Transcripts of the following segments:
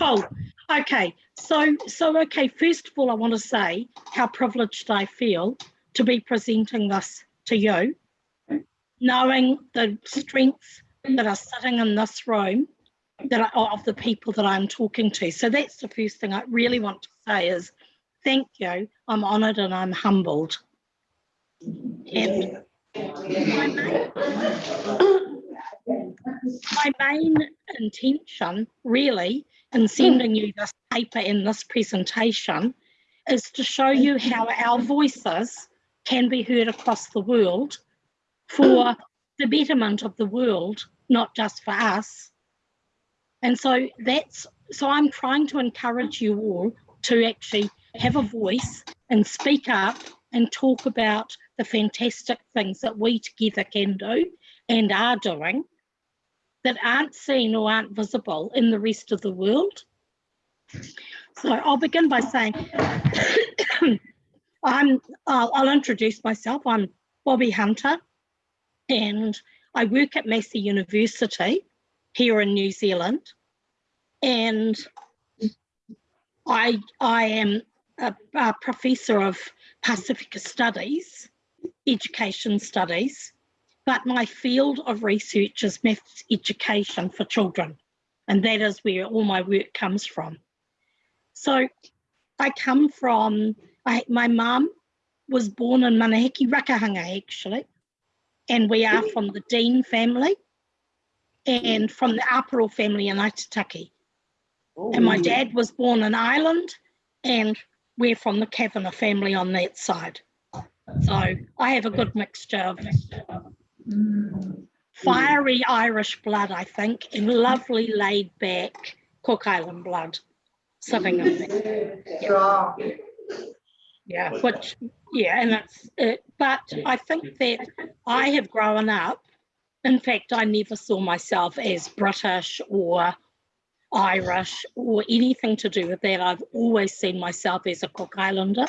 Cool. Okay. So, so okay. First of all, I want to say how privileged I feel to be presenting this to you, knowing the strengths that are sitting in this room that are, of the people that I'm talking to. So that's the first thing I really want to say is thank you. I'm honoured and I'm humbled. And my main, my main intention really Hmm. in sending you this paper in this presentation is to show you hmm. how our voices can be heard across the world for hmm. the betterment of the world, not just for us. And so that's, so I'm trying to encourage you all to actually have a voice and speak up and talk about the fantastic things that we together can do and are doing that aren't seen or aren't visible in the rest of the world. So I'll begin by saying, I'm, I'll, I'll introduce myself. I'm Bobby Hunter and I work at Massey University here in New Zealand. And I, I am a, a professor of Pacifica Studies, Education Studies, but my field of research is maths education for children. And that is where all my work comes from. So I come from, I, my mum was born in Manihiki, Rakahanga actually, and we are from the Dean family and from the Aparo family in Aitutaki. And my dad was born in Ireland and we're from the Kavanagh family on that side. So I have a good mixture of Mm. fiery Irish blood, I think, and lovely laid back Cook Island blood sitting in there. Yeah. yeah, which, yeah, and that's it. But I think that I have grown up, in fact, I never saw myself as British or Irish or anything to do with that. I've always seen myself as a Cook Islander.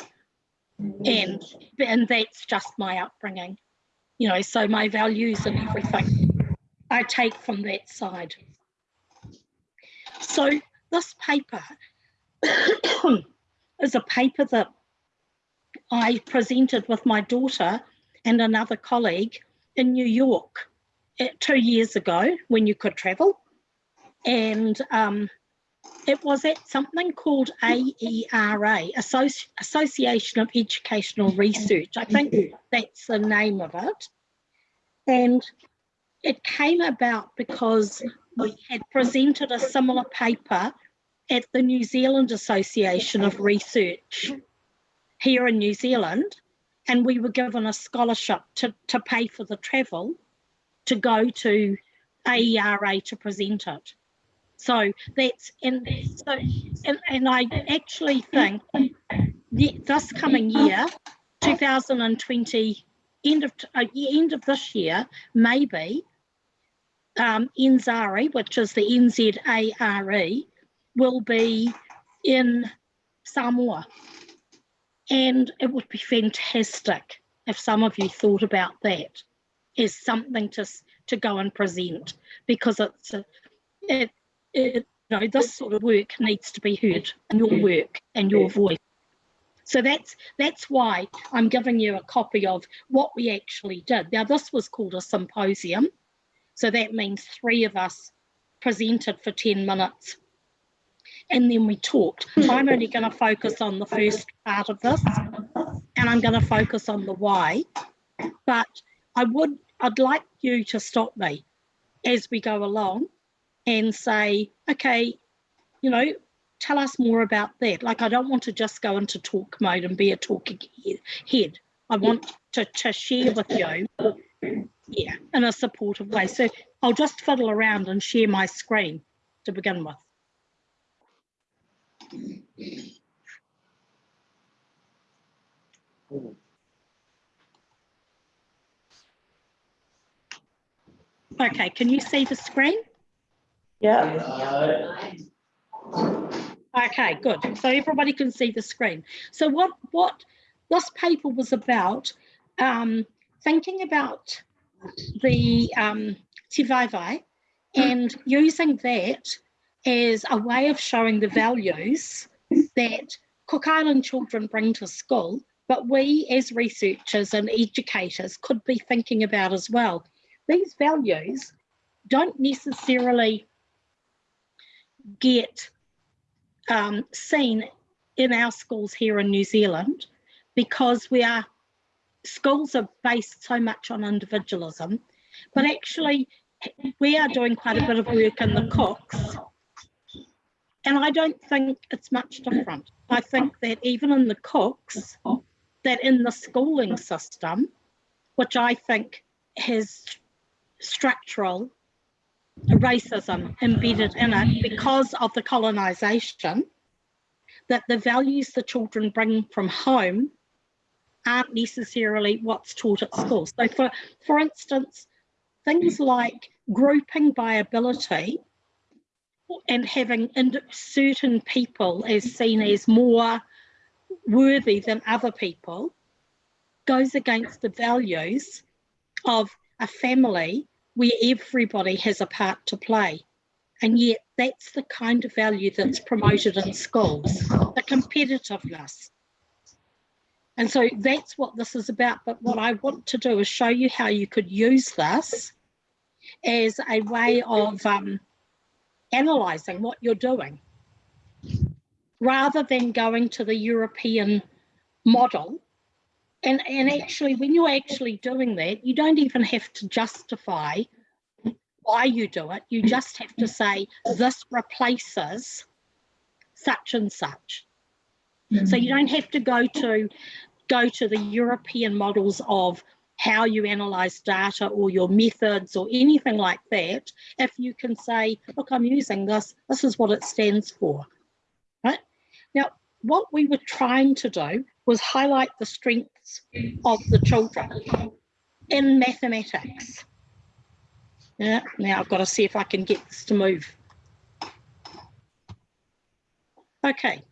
And, and that's just my upbringing, you know, so my values and everything I take from that side. So this paper is a paper that I presented with my daughter and another colleague in New York eh, two years ago when you could travel and um, it was at something called AERA, Associ Association of Educational Research. I think that's the name of it. And it came about because we had presented a similar paper at the New Zealand Association of Research here in New Zealand, and we were given a scholarship to, to pay for the travel to go to AERA to present it. So that's and so and, and I actually think this coming year, 2020, end of uh, end of this year, maybe um, which is the NZARE, will be in Samoa. And it would be fantastic if some of you thought about that as something to, to go and present because it's a, it, it, you know, this sort of work needs to be heard and your mm. work and your mm. voice. So that's that's why I'm giving you a copy of what we actually did. Now this was called a symposium. So that means three of us presented for 10 minutes and then we talked. Hmm. I'm only going to focus on the first part of this and I'm going to focus on the why. But I would, I'd like you to stop me as we go along and say, okay, you know, tell us more about that. Like, I don't want to just go into talk mode and be a talking head. I want to, to share with you, yeah, in a supportive way. So I'll just fiddle around and share my screen to begin with. Okay, can you see the screen? Yeah. Okay, good. So everybody can see the screen. So what, what this paper was about, um, thinking about the um, Te and using that as a way of showing the values that Cook Island children bring to school, but we as researchers and educators could be thinking about as well. These values don't necessarily get um, seen in our schools here in New Zealand because we are schools are based so much on individualism, but actually we are doing quite a bit of work in the cooks. And I don't think it's much different. I think that even in the cooks, that in the schooling system, which I think has structural racism embedded in it because of the colonisation, that the values the children bring from home aren't necessarily what's taught at school. So for, for instance, things like grouping by ability and having certain people as seen as more worthy than other people goes against the values of a family where everybody has a part to play. And yet that's the kind of value that's promoted in schools, the competitiveness. And so that's what this is about. But what I want to do is show you how you could use this as a way of um, analysing what you're doing rather than going to the European model. And, and actually, when you're actually doing that, you don't even have to justify why you do it. You mm. just have to say, this replaces such and such. So you mm. don't have to go to go to the European models of how you analyze data or your methods or anything like that. If you can say, look, I'm using this, this is what it stands for. Right? Now, what we were trying to do was highlight the strengths of the children in mathematics. Yeah, now I've got to see if I can get this to move. Okay,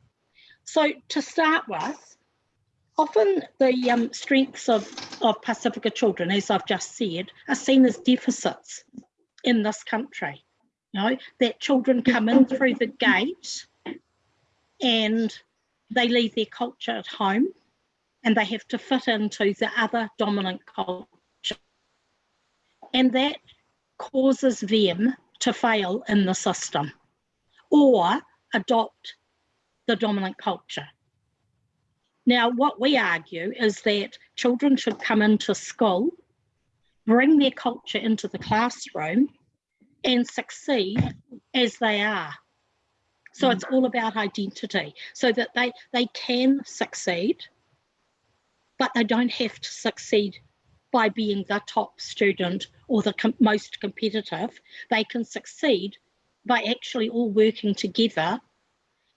so to start with, often the um, strengths of, of Pacifica children, as I've just said, are seen as deficits in this country. You know, that children come in through the gate and they leave their culture at home and they have to fit into the other dominant culture. And that causes them to fail in the system or adopt the dominant culture. Now, what we argue is that children should come into school, bring their culture into the classroom and succeed as they are. So it's all about identity so that they, they can succeed, but they don't have to succeed by being the top student or the com most competitive. They can succeed by actually all working together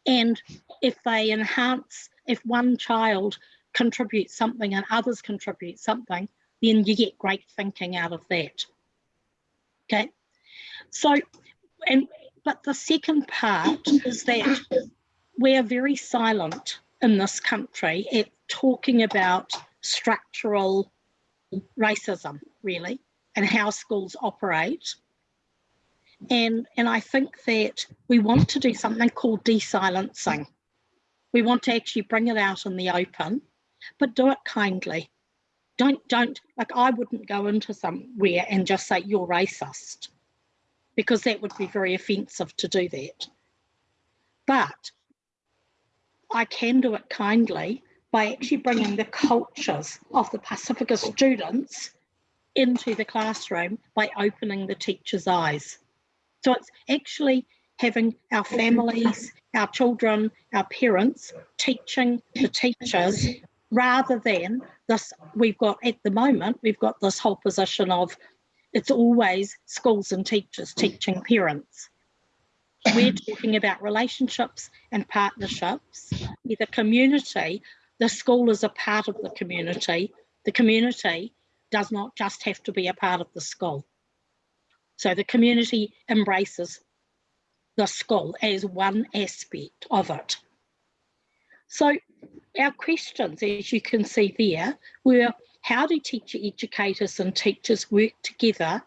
and if they enhance, if one child contributes something and others contribute something, then you get great thinking out of that. Okay, so, and but the second part is that we're very silent in this country at talking about structural racism, really, and how schools operate and, and I think that we want to do something called desilencing. We want to actually bring it out in the open, but do it kindly. Don't, don't, like I wouldn't go into somewhere and just say you're racist because that would be very offensive to do that. But I can do it kindly by actually bringing the cultures of the Pacifica students into the classroom by opening the teacher's eyes. So it's actually having our families, our children, our parents teaching the teachers rather than this, we've got at the moment, we've got this whole position of it's always schools and teachers teaching parents. We're talking about relationships and partnerships, with the community, the school is a part of the community. The community does not just have to be a part of the school. So the community embraces the school as one aspect of it. So our questions, as you can see there, were how do teacher educators and teachers work together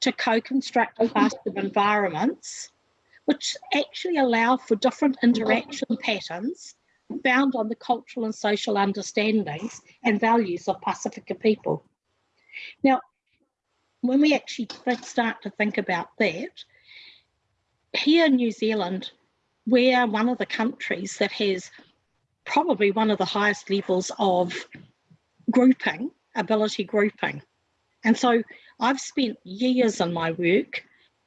to co-construct classroom environments which actually allow for different interaction patterns found on the cultural and social understandings and values of Pacifica people. Now, when we actually start to think about that, here in New Zealand, we're one of the countries that has probably one of the highest levels of grouping, ability grouping. And so I've spent years in my work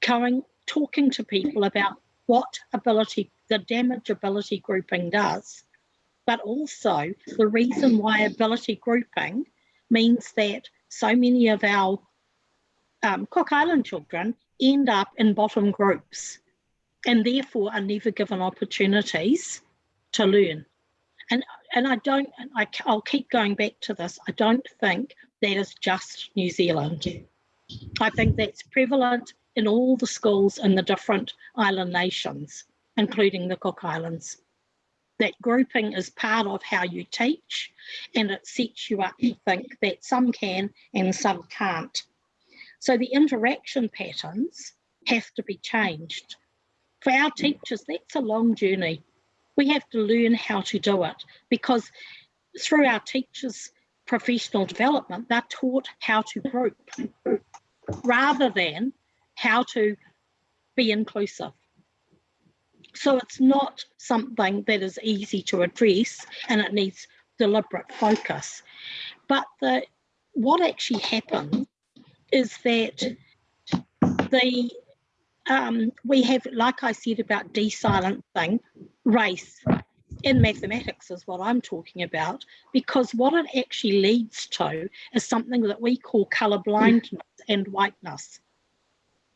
going, talking to people about what ability, the damage ability grouping does, but also the reason why ability grouping means that so many of our um, Cook Island children end up in bottom groups and therefore are never given opportunities to learn. And, and I don't, I, I'll keep going back to this, I don't think that is just New Zealand. I think that's prevalent in all the schools in the different island nations, including the Cook Islands. That grouping is part of how you teach and it sets you up to think that some can and some can't. So the interaction patterns have to be changed. For our teachers, that's a long journey. We have to learn how to do it because through our teachers' professional development, they're taught how to group rather than how to be inclusive. So it's not something that is easy to address and it needs deliberate focus. But the what actually happens is that the um, we have, like I said about de-silencing race in mathematics is what I'm talking about, because what it actually leads to is something that we call colour blindness and whiteness.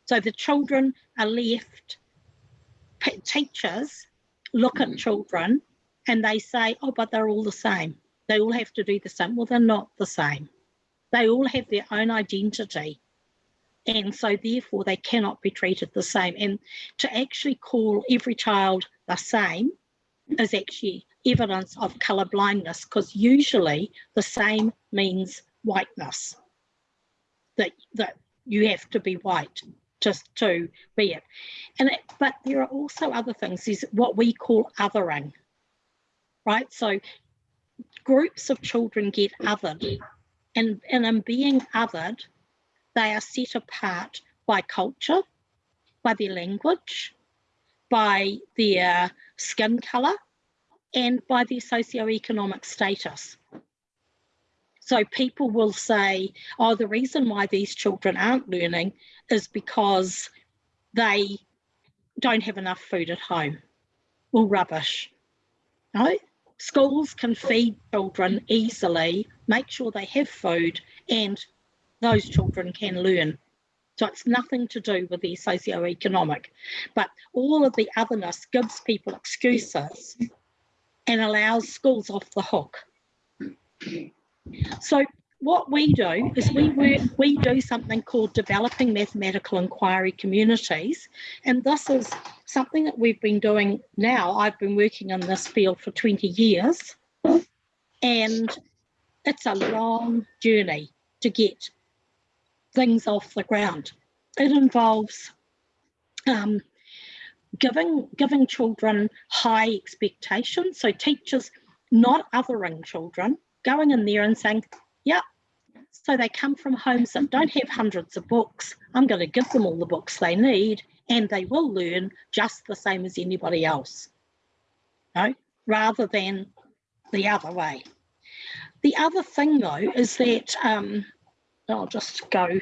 So the children are left, teachers look at mm. children and they say, oh, but they're all the same. They all have to do the same. Well, they're not the same. They all have their own identity. And so therefore they cannot be treated the same. And to actually call every child the same is actually evidence of colour blindness because usually the same means whiteness. That, that you have to be white just to be it. And it, but there are also other things, is what we call othering, right? So groups of children get othered and, and in being othered, they are set apart by culture, by their language, by their skin colour, and by their socioeconomic status. So people will say, oh, the reason why these children aren't learning is because they don't have enough food at home. Well, rubbish. No, schools can feed children easily, make sure they have food, and those children can learn. So it's nothing to do with their socioeconomic, but all of the otherness gives people excuses and allows schools off the hook. So what we do is we work, we do something called developing mathematical inquiry communities. And this is something that we've been doing now. I've been working in this field for 20 years and it's a long journey to get things off the ground. It involves um, giving, giving children high expectations. So teachers not othering children, going in there and saying, yeah, so they come from homes that don't have hundreds of books. I'm going to give them all the books they need and they will learn just the same as anybody else, no? rather than the other way. The other thing though is that, um, I'll just go.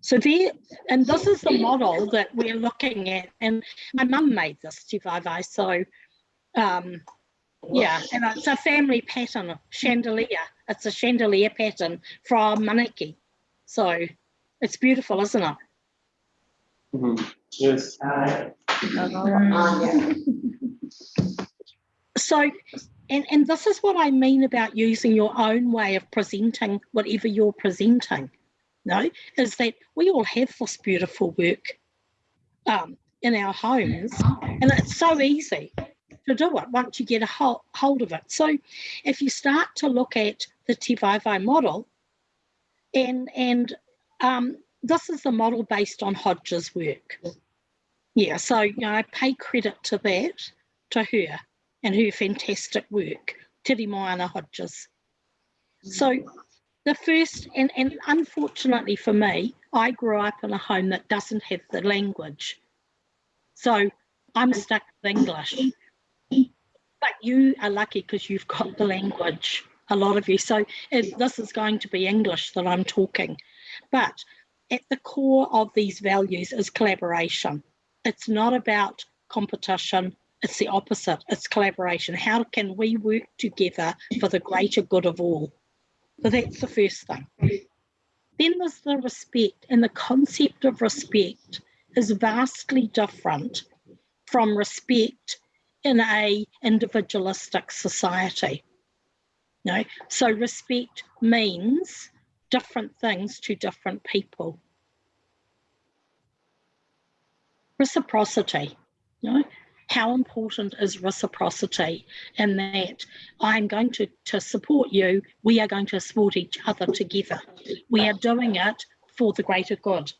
So there, and this is the model that we're looking at, and my mum made this Vaiwai, so um, yeah, and it's a family pattern, chandelier. It's a chandelier pattern from Manihiki. So it's beautiful, isn't it? Mm -hmm. Yes. so, and, and this is what I mean about using your own way of presenting whatever you're presenting. No, is that we all have this beautiful work um, in our homes, and it's so easy to do it once you get a hold, hold of it. So if you start to look at the Tivaevae model, and, and um, this is the model based on Hodge's work. Yeah, so you know, I pay credit to that, to her and her fantastic work, Teremoana Hodges. So the first, and, and unfortunately for me, I grew up in a home that doesn't have the language. So I'm stuck with English. But you are lucky because you've got the language, a lot of you. So it, this is going to be English that I'm talking. But at the core of these values is collaboration. It's not about competition, it's the opposite, it's collaboration. How can we work together for the greater good of all? So that's the first thing. Then there's the respect, and the concept of respect is vastly different from respect in a individualistic society. Know? So respect means different things to different people. Reciprocity, know? how important is reciprocity in that I'm going to, to support you, we are going to support each other together. We are doing it for the greater good.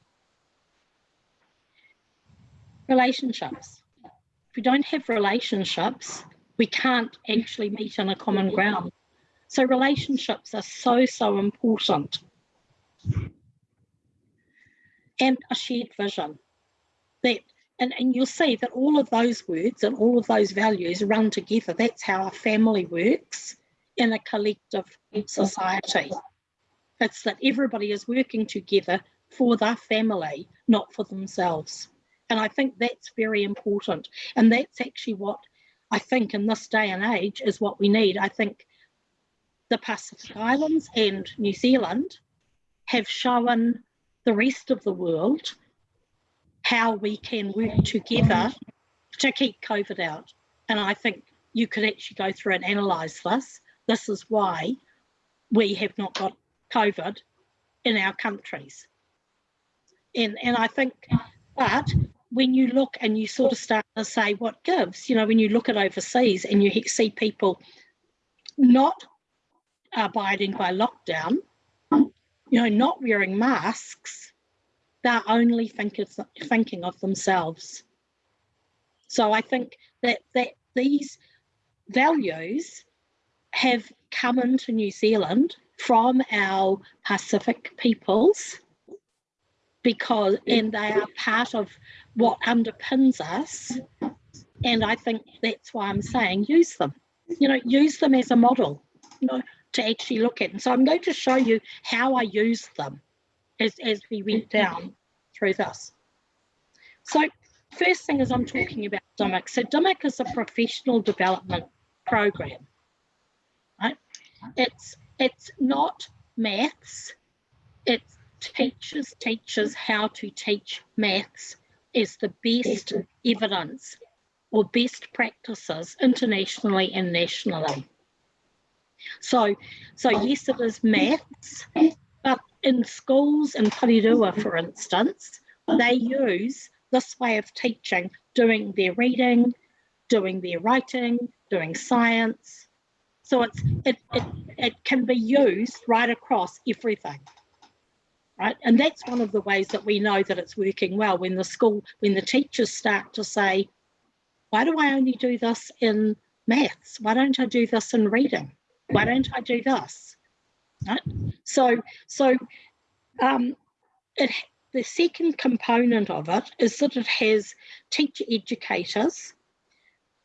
Relationships. We don't have relationships, we can't actually meet on a common ground. So relationships are so, so important. And a shared vision that and, and you'll see that all of those words and all of those values run together. That's how a family works in a collective society. It's that everybody is working together for their family, not for themselves. And I think that's very important. And that's actually what I think in this day and age is what we need. I think the Pacific Islands and New Zealand have shown the rest of the world how we can work together to keep COVID out. And I think you could actually go through and analyse this. This is why we have not got COVID in our countries. And, and I think, but when you look and you sort of start to say what gives, you know, when you look at overseas and you see people not abiding by lockdown, you know, not wearing masks, they're only think of, thinking of themselves. So I think that, that these values have come into New Zealand from our Pacific peoples because and they are part of what underpins us and I think that's why I'm saying use them you know use them as a model you know to actually look at and so I'm going to show you how I use them as, as we went mm-hmm. down through this. So first thing is I'm talking about DMIC. So DMIC is a professional development program. Right? It's it's not maths. It teaches teachers how to teach maths is the best evidence or best practices internationally and nationally. So, so yes, it is maths, but in schools in Porirua, for instance, they use this way of teaching, doing their reading, doing their writing, doing science. So it's it, it, it can be used right across everything. Right. And that's one of the ways that we know that it's working well when the school, when the teachers start to say, why do I only do this in maths? Why don't I do this in reading? Why don't I do this? Right? So, so um, it, the second component of it is that it has teacher educators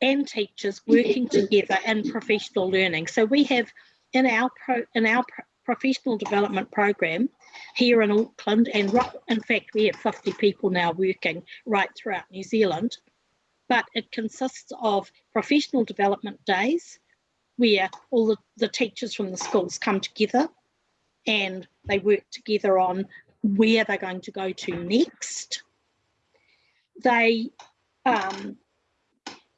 and teachers working together in professional learning. So we have in our pro, in our pro, professional development program here in Auckland, and in fact we have 50 people now working right throughout New Zealand, but it consists of professional development days, where all the, the teachers from the schools come together and they work together on where they're going to go to next. They, um,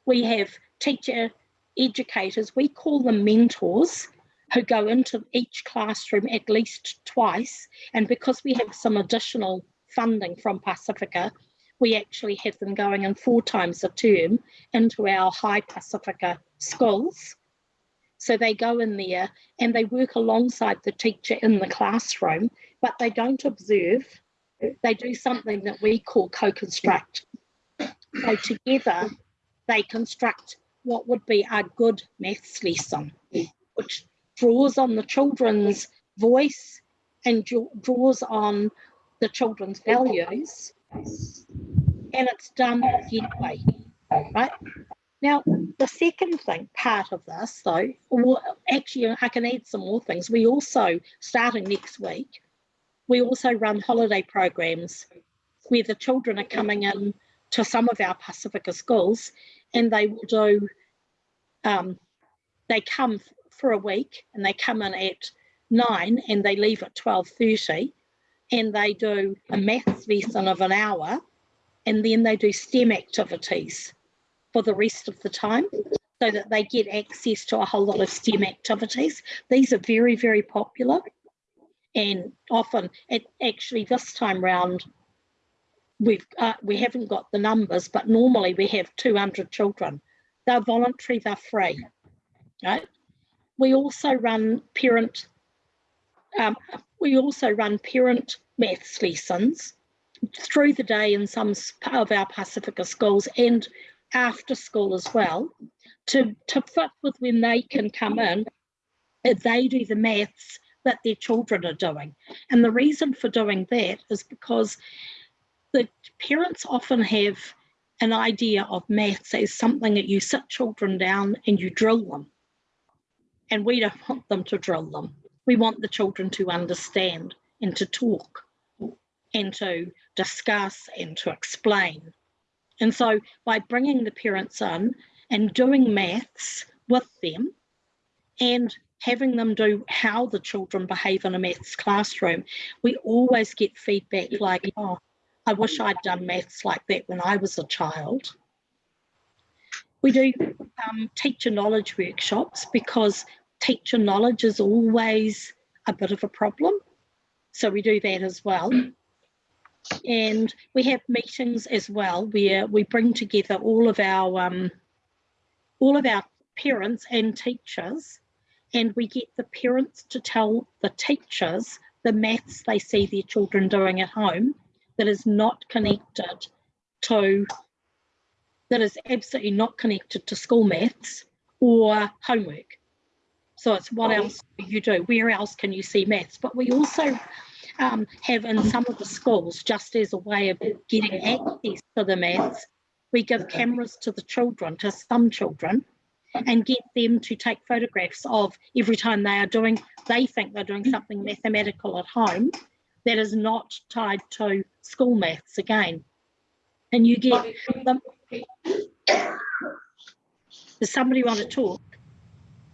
we have teacher educators, we call them mentors, who go into each classroom at least twice. And because we have some additional funding from Pacifica, we actually have them going in four times a term into our high Pacifica schools so they go in there and they work alongside the teacher in the classroom, but they don't observe. They do something that we call co-construct. So together they construct what would be a good maths lesson, which draws on the children's voice and draws on the children's values. And it's done gently, right? Now, the second thing, part of this though, or actually I can add some more things. We also, starting next week, we also run holiday programs where the children are coming in to some of our Pacifica schools and they will do, um, they come for a week and they come in at nine and they leave at 12.30 and they do a maths lesson of an hour and then they do STEM activities for the rest of the time so that they get access to a whole lot of STEM activities. These are very, very popular and often it actually this time round we've uh, we haven't got the numbers but normally we have 200 children they're voluntary they're free right we also run parent um, we also run parent maths lessons through the day in some of our pacifica schools and after school as well to to fit with when they can come in they do the maths that their children are doing. And the reason for doing that is because the parents often have an idea of maths as something that you sit children down and you drill them. And we don't want them to drill them. We want the children to understand and to talk and to discuss and to explain. And so by bringing the parents in and doing maths with them and having them do how the children behave in a maths classroom, we always get feedback like, oh, I wish I'd done maths like that when I was a child. We do um, teacher knowledge workshops because teacher knowledge is always a bit of a problem. So we do that as well. And we have meetings as well where we bring together all of our um, all of our parents and teachers and we get the parents to tell the teachers the maths they see their children doing at home that is not connected to, that is absolutely not connected to school maths or homework. So it's what else do you do? Where else can you see maths? But we also um, have in some of the schools, just as a way of getting access to the maths, we give cameras to the children, to some children, and get them to take photographs of every time they are doing, they think they're doing something mathematical at home that is not tied to school maths again. And you get them. Does somebody want to talk?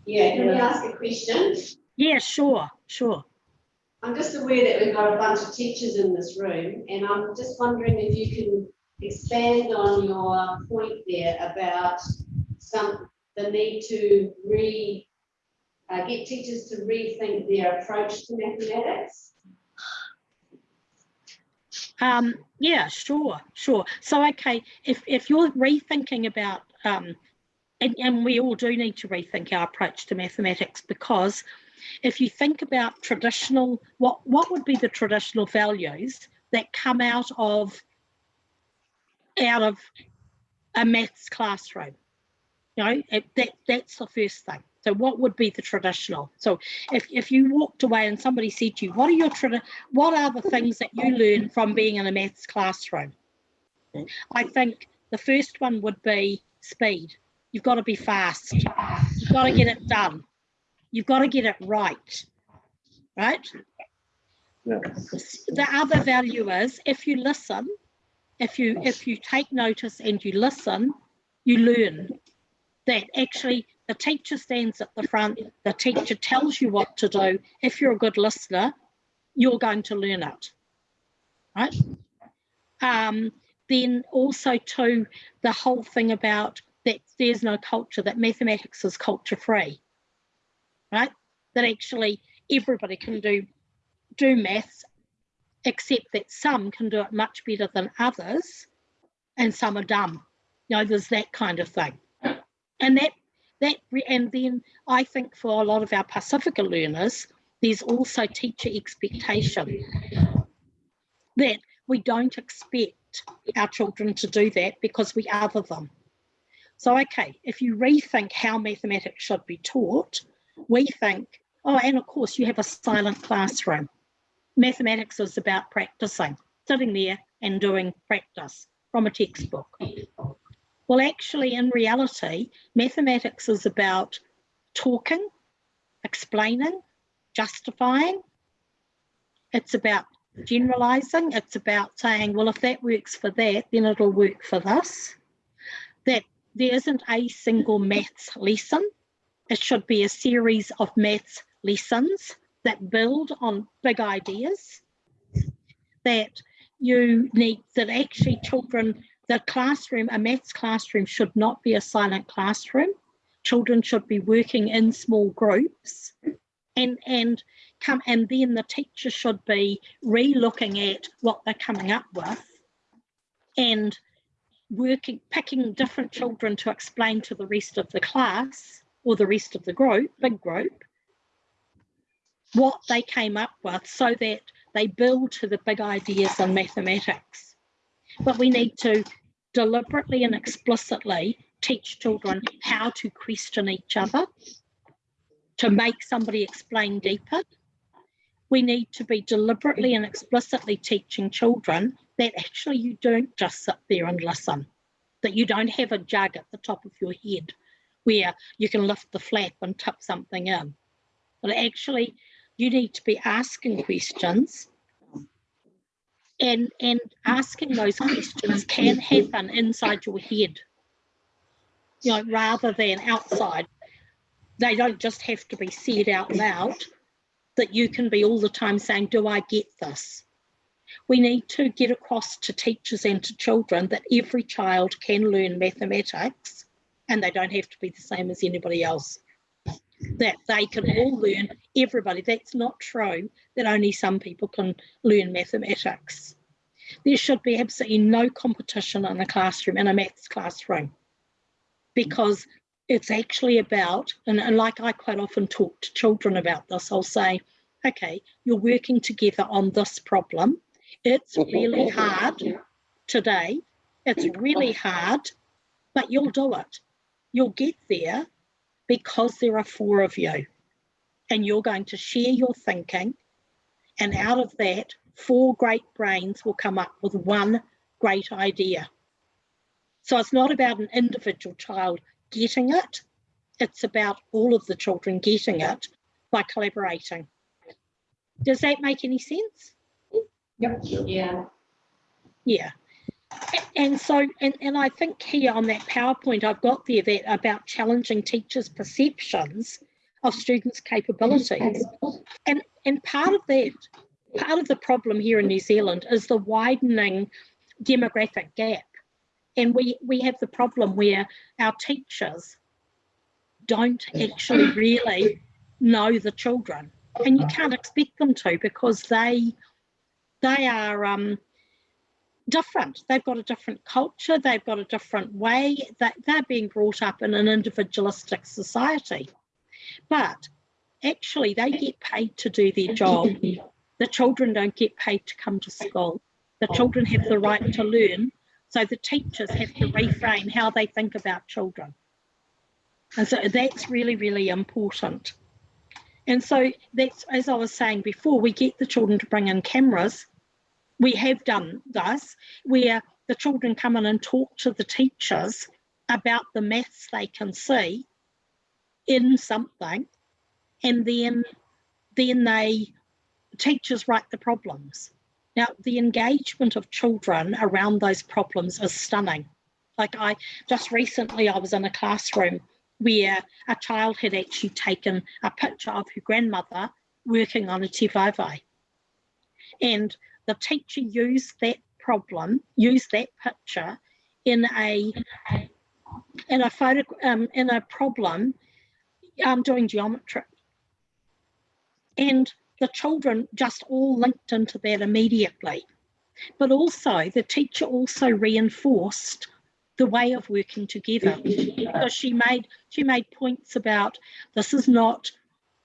Yeah, can we ask a question? Yeah, sure, sure. I'm just aware that we've got a bunch of teachers in this room, and I'm just wondering if you can expand on your point there about some the need to re uh, get teachers to rethink their approach to mathematics? Um, yeah, sure, sure. So, okay, if, if you're rethinking about, um, and, and we all do need to rethink our approach to mathematics because if you think about traditional, what, what would be the traditional values that come out of out of a maths classroom? You know, it, that that's the first thing. So what would be the traditional? So if, if you walked away and somebody said to you, what are your what are the things that you learn from being in a maths classroom? Hmm. I think the first one would be speed. You've got to be fast. You've got to get it done. You've got to get it right. Right? Yes. The other value is if you listen, if you if you take notice and you listen, you learn that actually the teacher stands at the front, the teacher tells you what to do. If you're a good listener, you're going to learn it, right? Um, then also too, the whole thing about that there's no culture, that mathematics is culture free, right? That actually everybody can do, do maths, except that some can do it much better than others and some are dumb. You know, there's that kind of thing and that that and then I think for a lot of our Pacifica learners, there's also teacher expectation that we don't expect our children to do that because we other them. So, okay, if you rethink how mathematics should be taught, we think, oh, and of course you have a silent classroom. Mathematics is about practicing, sitting there and doing practice from a textbook. Well, actually, in reality, mathematics is about talking, explaining, justifying. It's about generalizing. It's about saying, well, if that works for that, then it'll work for this. That there isn't a single maths lesson. It should be a series of maths lessons that build on big ideas. That you need, that actually children, the classroom, a maths classroom should not be a silent classroom. Children should be working in small groups and, and come and then the teacher should be re-looking at what they're coming up with and working picking different children to explain to the rest of the class or the rest of the group big group what they came up with so that they build to the big ideas in mathematics but we need to deliberately and explicitly teach children how to question each other to make somebody explain deeper we need to be deliberately and explicitly teaching children that actually you don't just sit there and listen, that you don't have a jug at the top of your head where you can lift the flap and tip something in. But actually, you need to be asking questions and, and asking those questions can happen inside your head, you know, rather than outside. They don't just have to be said out loud that you can be all the time saying, do I get this? We need to get across to teachers and to children that every child can learn mathematics and they don't have to be the same as anybody else. That they can all learn, everybody. That's not true that only some people can learn mathematics. There should be absolutely no competition in a classroom, in a maths classroom, because it's actually about, and, and like I quite often talk to children about this, I'll say, okay, you're working together on this problem. It's mm-hmm. really hard today. It's really hard, but you'll do it. You'll get there because there are four of you and you're going to share your thinking. And out of that, four great brains will come up with one great idea. So it's not about an individual child getting it. It's about all of the children getting it by collaborating. Does that make any sense? Yep. Yeah. Yeah. And so, and, and I think here on that PowerPoint I've got there that about challenging teachers' perceptions of students' capabilities. And, and part of that, part of the problem here in New Zealand is the widening demographic gap and we we have the problem where our teachers don't actually really know the children and you can't expect them to because they they are um, different they've got a different culture they've got a different way that they're being brought up in an individualistic society but actually they get paid to do their job the children don't get paid to come to school the children have the right to learn so the teachers have to reframe how they think about children. And so that's really, really important. And so that's, as I was saying before, we get the children to bring in cameras. We have done this, where the children come in and talk to the teachers about the maths they can see in something, and then, then they, teachers write the problems. Now, the engagement of children around those problems is stunning. Like I just recently, I was in a classroom where a child had actually taken a picture of her grandmother working on a te. And the teacher used that problem, used that picture in a in a photo um, in a problem um, doing geometry. And the children just all linked into that immediately. But also the teacher also reinforced the way of working together because she made she made points about this is not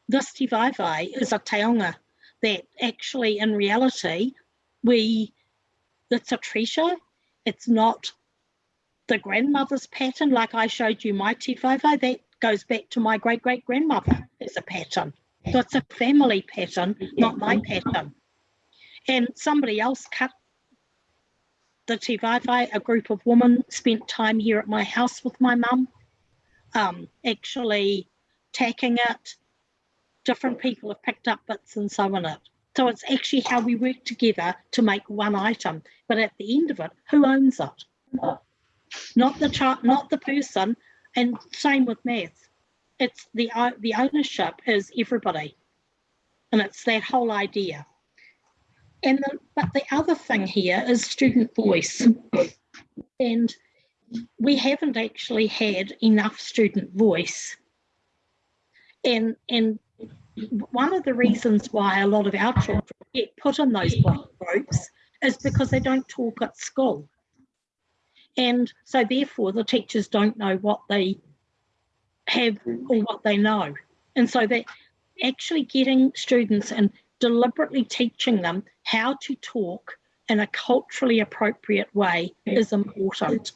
this tivaevae is a taonga that actually in reality we it's a treasure It's not the grandmother's pattern, like I showed you my tifofo, that goes back to my great great grandmother as a pattern. So it's a family pattern, not my pattern. And somebody else cut the tifofo, a group of women spent time here at my house with my mum, um, actually tacking it. Different people have picked up bits and so on it. So it's actually how we work together to make one item. But at the end of it, who owns it? Not the child, not the person. And same with maths. It's the uh, the ownership is everybody, and it's that whole idea. And the, but the other thing here is student voice, and we haven't actually had enough student voice. And and one of the reasons why a lot of our children get put in those block groups is because they don't talk at school. And so therefore the teachers don't know what they have or what they know. And so that actually getting students and deliberately teaching them how to talk in a culturally appropriate way is important.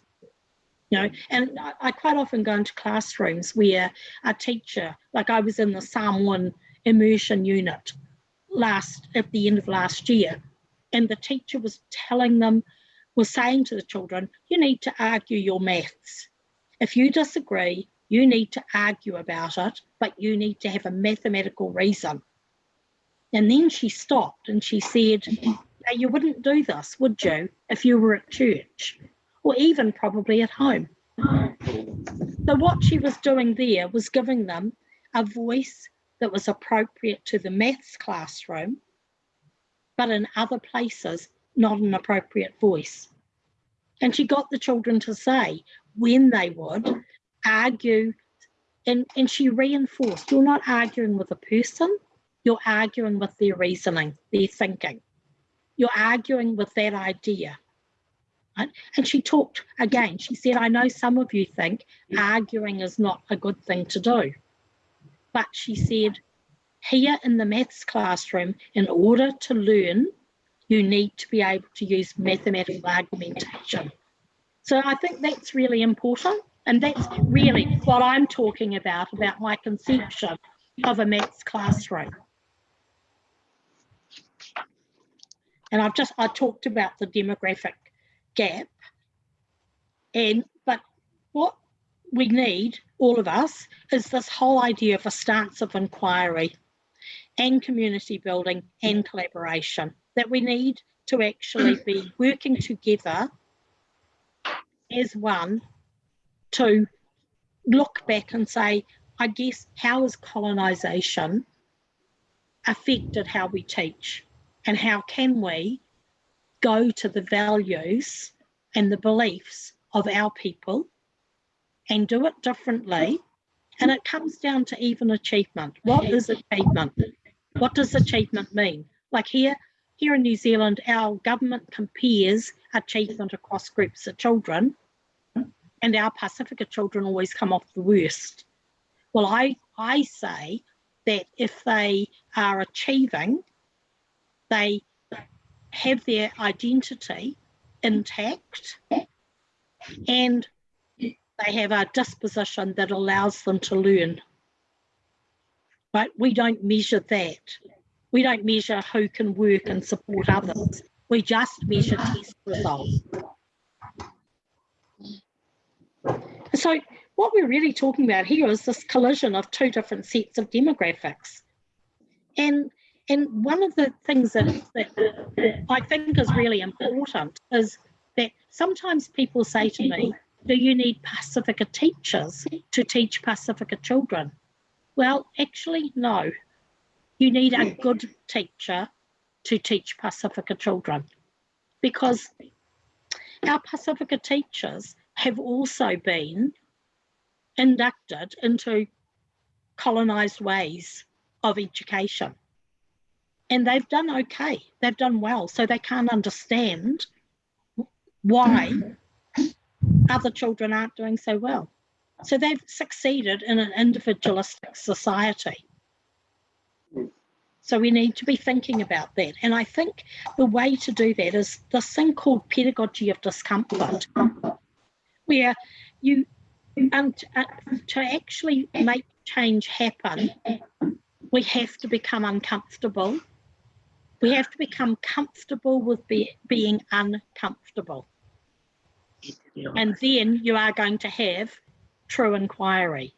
You know, and I, quite often go into classrooms where a teacher, like I was in the Samoan immersion unit last at the end of last year, and the teacher was telling them, was saying to the children, you need to argue your maths. If you disagree, you need to argue about it, but you need to have a mathematical reason. And then she stopped and she said, "Now, You wouldn't do this, would you, if you were at church or even probably at home? So, what she was doing there was giving them a voice that was appropriate to the maths classroom, but in other places, not an appropriate voice. And she got the children to say when they would argue, and, and she reinforced you're not arguing with a person, you're arguing with their reasoning, their thinking. You're arguing with that idea. Right? And she talked again, she said, I know some of you think arguing is not a good thing to do. But she said, here in the maths classroom, in order to learn, you need to be able to use mathematical argumentation. So I think that's really important. And that's really what I'm talking about, about my conception of a maths classroom. And I've just, I talked about the demographic gap. And, but what we need, all of us, is this whole idea of a stance of inquiry and community building and collaboration that we need to actually be working together as one to look back and say, I guess, how has colonisation affected how we teach? And how can we go to the values and the beliefs of our people and do it differently? And it comes down to even achievement. What is achievement? What does achievement mean? Like here, here in New Zealand, our government compares achievement across groups of children and our Pacifica children always come off the worst. Well, I, I say that if they are achieving, they have their identity intact and they have a disposition that allows them to learn. But we don't measure that. We don't measure who can work and support others. We just measure test results. So what we're really talking about here is this collision of two different sets of demographics. And and one of the things that, that I think is really important is that sometimes people say to me, do you need Pacifica teachers to teach Pacifica children? Well, actually, no. You need a good teacher to teach Pacifica children because our Pacifica teachers have also been inducted into colonised ways of education. And they've done okay, they've done well, so they can't understand why other children aren't doing so well. So they've succeeded in an individualistic society. So we need to be thinking about that. And I think the way to do that is this thing called pedagogy of discomfort, where you, and uh, to actually make change happen, we have to become uncomfortable. We have to become comfortable with be, being uncomfortable. And then you are going to have true inquiry.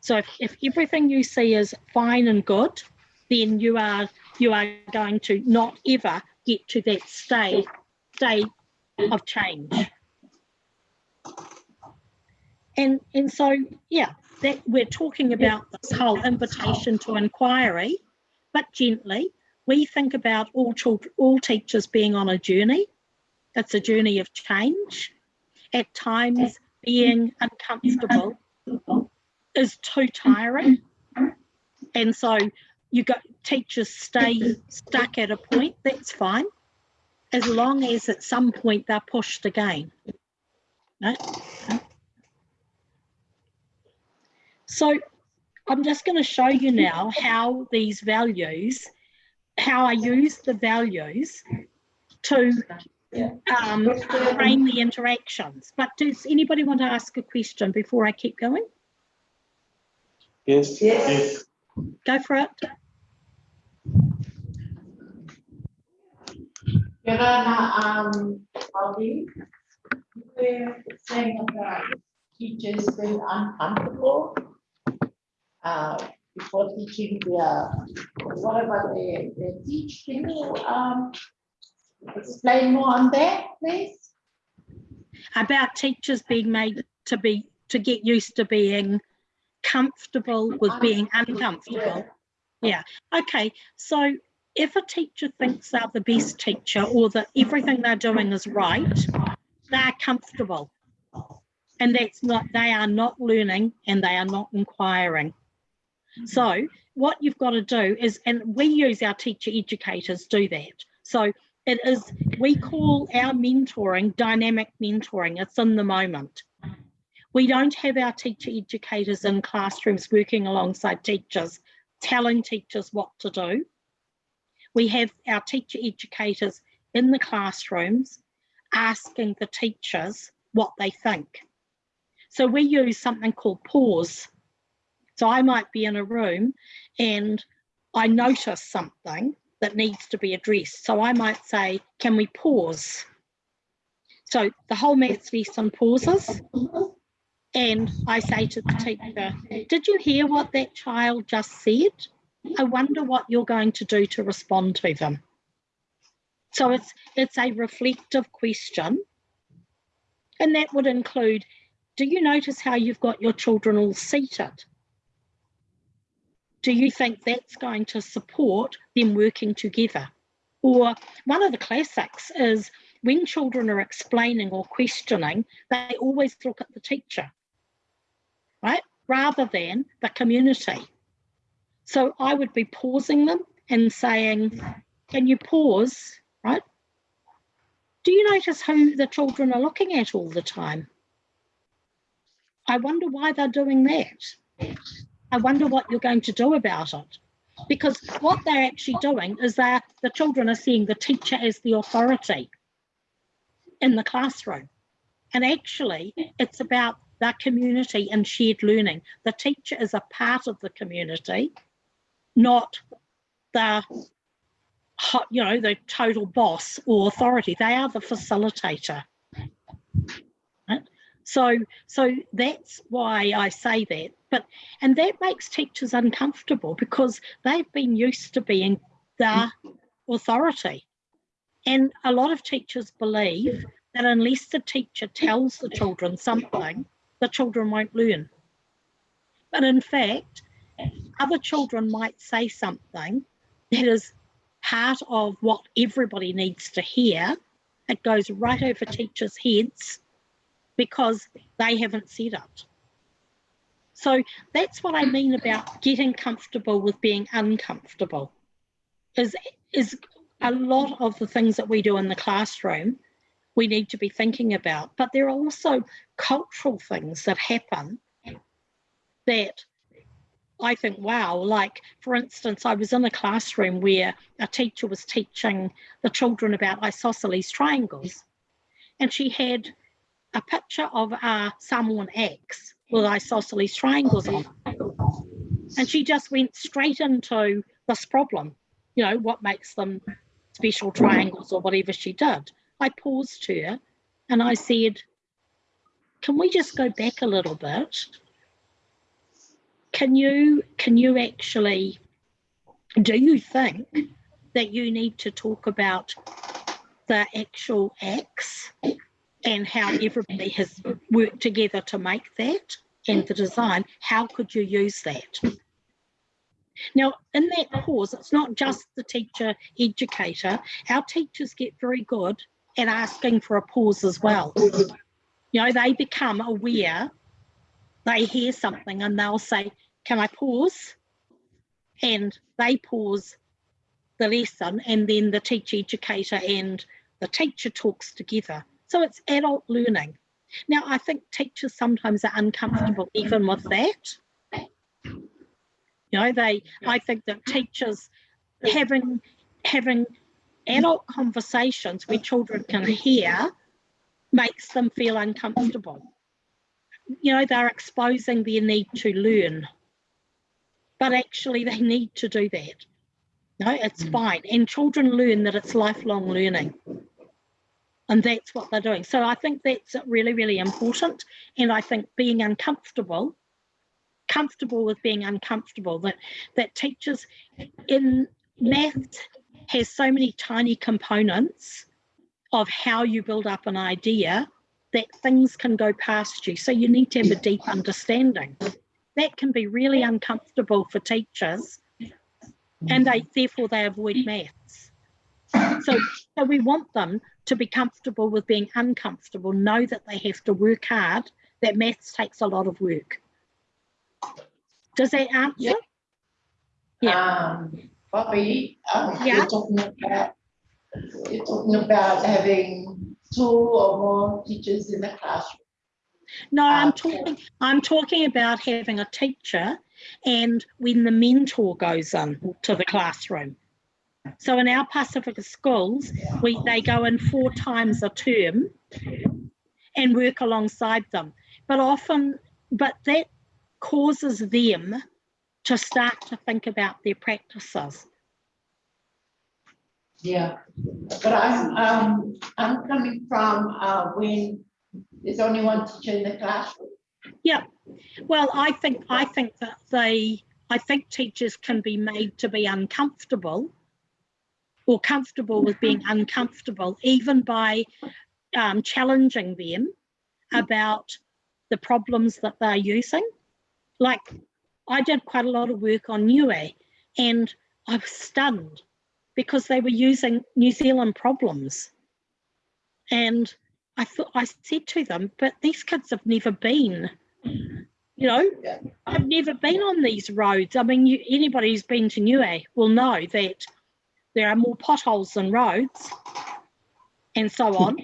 So if, if everything you see is fine and good, then you are you are going to not ever get to that state state of change. And and so yeah, that we're talking about this whole invitation to inquiry, but gently. We think about all children, all teachers being on a journey. It's a journey of change. At times, being uncomfortable is too tiring, and so you got teachers stay stuck at a point. That's fine, as long as at some point they're pushed again. Right? So I'm just going to show you now how these values, how I use the values to um, frame the interactions. But does anybody want to ask a question before I keep going? Yes. Yes. Go for it. Yorana, um, Bobby, you were saying about teachers being uncomfortable uh, before teaching their, whatever they, they teach. Can you, um, explain more on that, please? About teachers being made to be to get used to being comfortable with being uncomfortable. Yeah. Okay. So if a teacher thinks they're the best teacher or that everything they're doing is right, they're comfortable. And that's not, they are not learning and they are not inquiring. So what you've got to do is, and we use our teacher educators do that. So it is, we call our mentoring dynamic mentoring. It's in the moment. We don't have our teacher educators in classrooms working alongside teachers, telling teachers what to do. We have our teacher educators in the classrooms asking the teachers what they think. So we use something called pause. So I might be in a room and I notice something that needs to be addressed. So I might say, can we pause? So the whole maths lesson pauses and I say to the teacher, did you hear what that child just said? I wonder what you're going to do to respond to them. So it's, it's a reflective question. And that would include, do you notice how you've got your children all seated? Do you think that's going to support them working together? Or one of the classics is when children are explaining or questioning, they always look at the teacher right? Rather than the community. So I would be pausing them and saying, can you pause, right? Do you notice who the children are looking at all the time? I wonder why they're doing that. I wonder what you're going to do about it. Because what they're actually doing is that the children are seeing the teacher as the authority in the classroom. And actually, it's about that community and shared learning. The teacher is a part of the community, not the you know the total boss or authority. They are the facilitator. So so that's why I say that. But and that makes teachers uncomfortable because they've been used to being the authority. And a lot of teachers believe that unless the teacher tells the children something, the children won't learn. But in fact, other children might say something that is part of what everybody needs to hear. It goes right over teachers' heads because they haven't said it. So that's what I mean about getting comfortable with being uncomfortable. Is, is a lot of the things that we do in the classroom we need to be thinking about. But there are also cultural things that happen that I think, wow, like for instance, I was in a classroom where a teacher was teaching the children about isosceles triangles. And she had a picture of a Samoan with isosceles triangles on. And she just went straight into this problem, you know, what makes them special triangles or whatever she did. I paused her and I said, can we just go back a little bit? Can you can you actually do you think that you need to talk about the actual acts and how everybody has worked together to make that and the design? How could you use that? Now, in that pause, it's not just the teacher educator. Our teachers get very good at asking for a pause as well. You know, they become aware, they hear something and they'll say, Can I pause? And they pause the lesson, and then the teacher educator and the teacher talks together. So it's adult learning. Now, I think teachers sometimes are uncomfortable even with that. You know, they, I think that teachers having, having adult conversations where children can hear makes them feel uncomfortable. You know, they're exposing their need to learn, but actually they need to do that. No, it's mm. fine. And children learn that it's lifelong learning. And that's what they're doing. So I think that's really, really important. And I think being uncomfortable, comfortable with being uncomfortable, that, that teachers in math has so many tiny components of how you build up an idea that things can go past you. So you need to have a deep understanding. That can be really uncomfortable for teachers and they therefore they avoid maths. So, so we want them to be comfortable with being uncomfortable, know that they have to work hard, that maths takes a lot of work. Does that answer? Yeah. Yeah. Um, Bobby, um, Yeah. you're talking about, you're talking about having two or more teachers in the classroom. No, I'm Okay. talking, I'm talking about having a teacher and when the mentor goes in to the classroom. So in our Pacifica schools, we, they go in four times a term and work alongside them. But often, but that causes them to start to think about their practices. Yeah, but I'm, um, I'm coming from, uh, when there's only one teacher in the classroom. Yeah, well, I think I think that they I think teachers can be made to be uncomfortable or comfortable with being uncomfortable, even by um, challenging them about the problems that they're using. Like I did quite a lot of work on Niue and I was stunned because they were using New Zealand problems. And I thought I said to them, but these kids have never been you know. I've never been on these roads. I mean, you, anybody who's been to Niue will know that there are more potholes than roads and so hmm. on.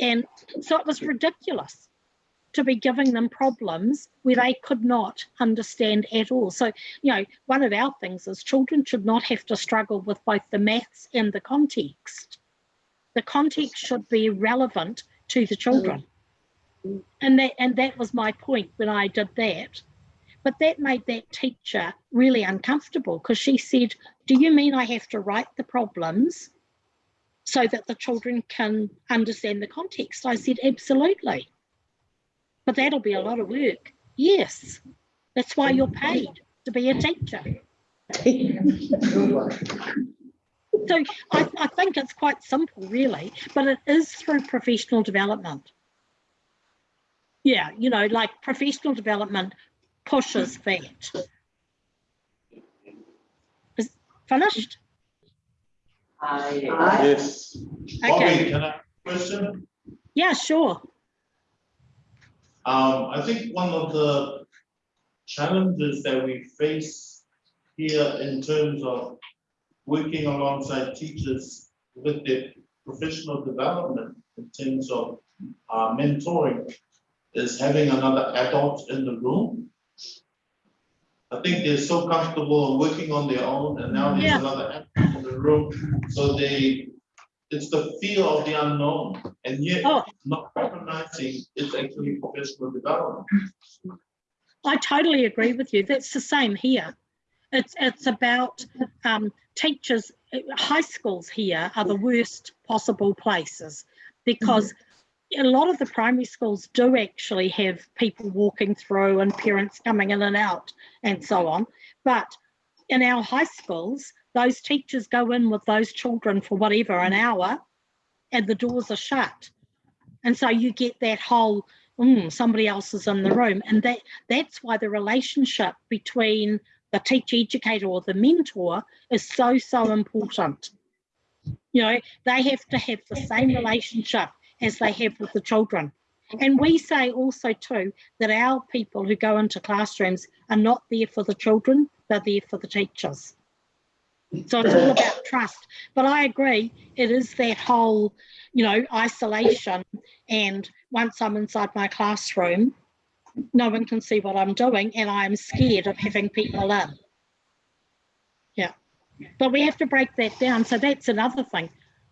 and so it was ridiculous to be giving them problems where they could not understand at all. So, you know, one of our things is children should not have to struggle with both the maths and the context. The context should be relevant to the hmm. children and that and that was my point when I did that. But that made that teacher really uncomfortable because she said, "Do you mean I have to write the problems so that the children can understand the context?" I said, "Absolutely." But that'll be a lot of work. Yes, that's why you're paid to be a teacher. So I, I think it's quite simple, really, but it is through professional development. Yeah, you know, like professional development pushes that. Is finished? I, Yes. Okay. Bobby, can I question? Yeah, sure. Um, I think one of the challenges that we face here in terms of working alongside teachers with their professional development in terms of uh, mentoring is having another adult in the room. I think they're so comfortable and working on their own, and now there's Yeah. another app in the room, so they, it's the fear of the unknown, and yet Oh. not recognizing it's actually professional development. I totally agree with you. That's the same here. It's it's about um, teachers. High schools here are the worst possible places because a lot of the primary schools do actually have people walking through and parents coming in and out and so on. But in our high schools, those teachers go in with those children for whatever an hour, and the doors are shut. And so you get that whole mm, somebody else is in the room, and that that's why the relationship between the teacher educator or the mentor is so so important you know they have to have the same relationship as they have with the children and we say also too that our people who go into classrooms are not there for the children they're there for the teachers so it's all about trust but i agree it is that whole you know isolation and once i'm inside my classroom no one can see what I'm doing and I'm scared of having people in. Yeah, but we have to break that down. So that's another thing.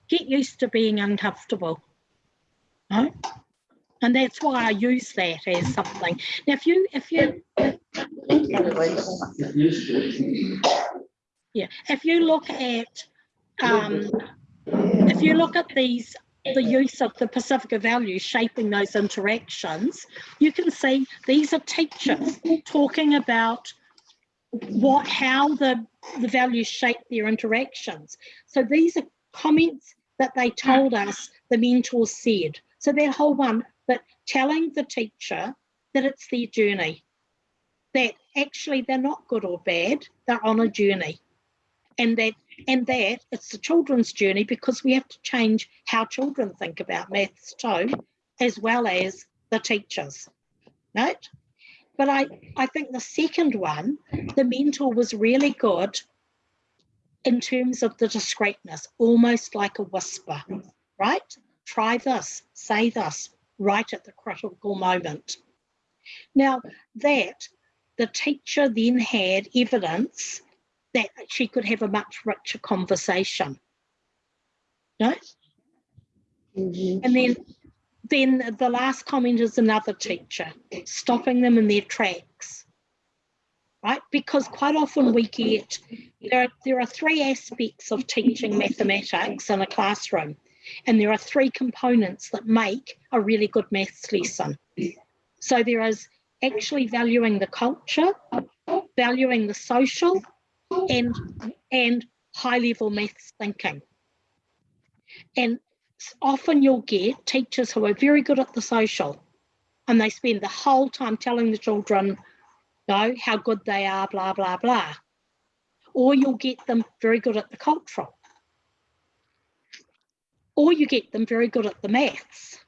Get used to being uncomfortable. And that's why I use that as something. Now, if you, if you, yeah, if you look at, um, if you look at these the use of the Pacifica values shaping those interactions, you can see these are teachers talking about what how the, the values shape their interactions. So these are comments that they told us the mentors said. So that whole one, but telling the teacher that it's their journey, that actually they're not good or bad, they're on a journey. And that and that it's the children's journey because we have to change how children think about maths too, as well as the teachers, right? But I, I think the second one, the mentor was really good in terms of the discreetness, almost like a whisper, right? Try this, say this, right at the critical moment. Now that the teacher then had evidence that she could have a much richer conversation. Right? Mm-hmm. And then then the last comment is another teacher, stopping them in their tracks. Right? Because quite often we get there are, there are three aspects of teaching mathematics in a classroom, and there are three components that make a really good maths lesson. So there is actually valuing the culture, valuing the social, and and high level maths thinking. And often you'll get teachers who are very good at the social and they spend the whole time telling the children know, how good they are, blah, blah, blah. Or you'll get them very good at the cultural. Or you get them very good at the maths.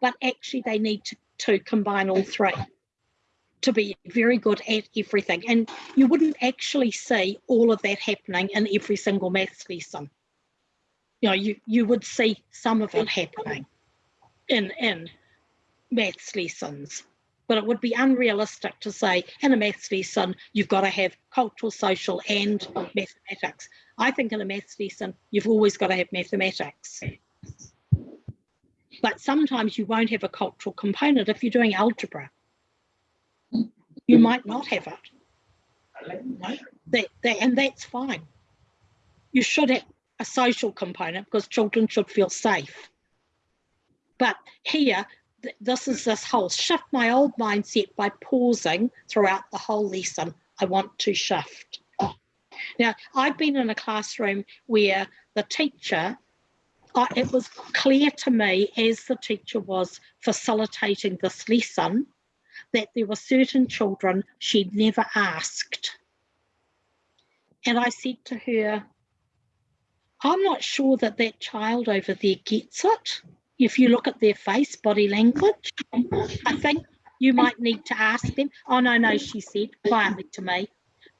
But actually they need to, to combine all three to be very good at everything. And you wouldn't actually see all of that happening in every single maths lesson. You know, you, you would see some of it happening in, in maths lessons. But it would be unrealistic to say in a maths lesson, you've got to have cultural, social, and mathematics. I think in a maths lesson, you've always got to have mathematics. But sometimes you won't have a cultural component if you're doing algebra you might not have it. That, that, and that's fine. You should have a social component because children should feel safe. But here, this is this whole shift my old mindset by pausing throughout the whole lesson. I want to shift. Now, I've been in a classroom where the teacher, uh, it was clear to me as the teacher was facilitating this lesson that there were certain children she'd never asked. And I said to her, I'm not sure that that child over there gets it. If you look at their face, body language, I think you might need to ask them. Oh, no, no, she said quietly to me,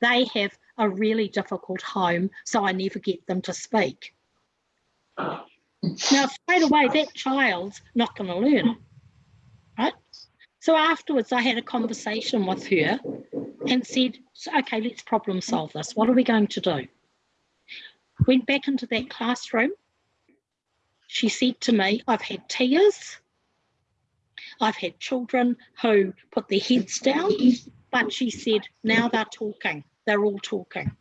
they have a really difficult home, so I never get them to speak. Now, straight away, that child's not going to learn, right? So afterwards, I had a conversation with her and said, okay, let's problem solve this. What are we going to do? Went back into that classroom. She said to me, I've had tears. I've had children who put their heads down, but she said, now they're talking. They're all talking.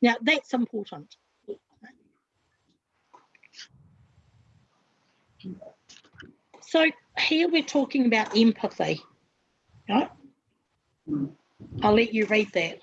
Now, that's important. So here we're talking about empathy. Right? I'll let you read that.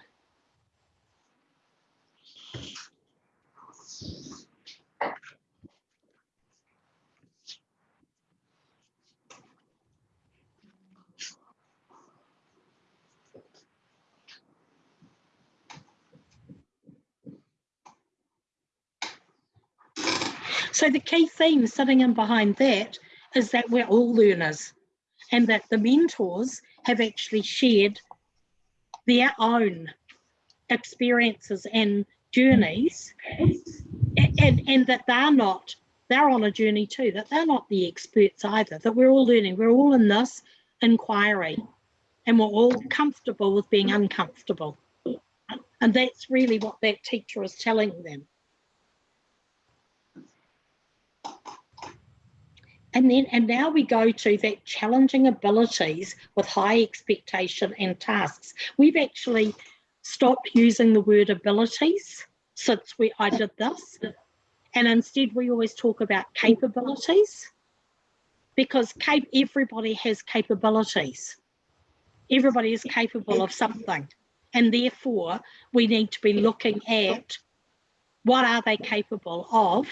So the key theme sitting in behind that is that we're all learners and that the mentors have actually shared their own experiences and journeys and, and that they're not, they're on a journey too, that they're not the experts either, that we're all learning, we're all in this inquiry and we're all comfortable with being uncomfortable. And that's really what that teacher is telling them. And then, and now we go to that challenging abilities with high expectation and tasks. We've actually stopped using the word abilities since we I did this. And instead we always talk about capabilities because cap everybody has capabilities. Everybody is capable of something. And therefore we need to be looking at what are they capable of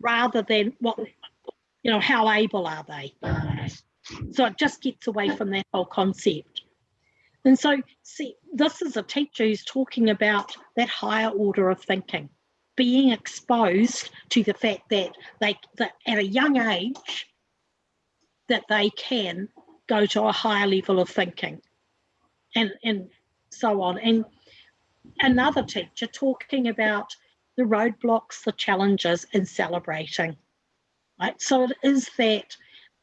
rather than what you know, how able are they? So it just gets away from that whole concept. And so, see, this is a teacher who's talking about that higher order of thinking, being exposed to the fact that they, that at a young age, that they can go to a higher level of thinking and, and so on. And another teacher talking about the roadblocks, the challenges, and celebrating right? So it is that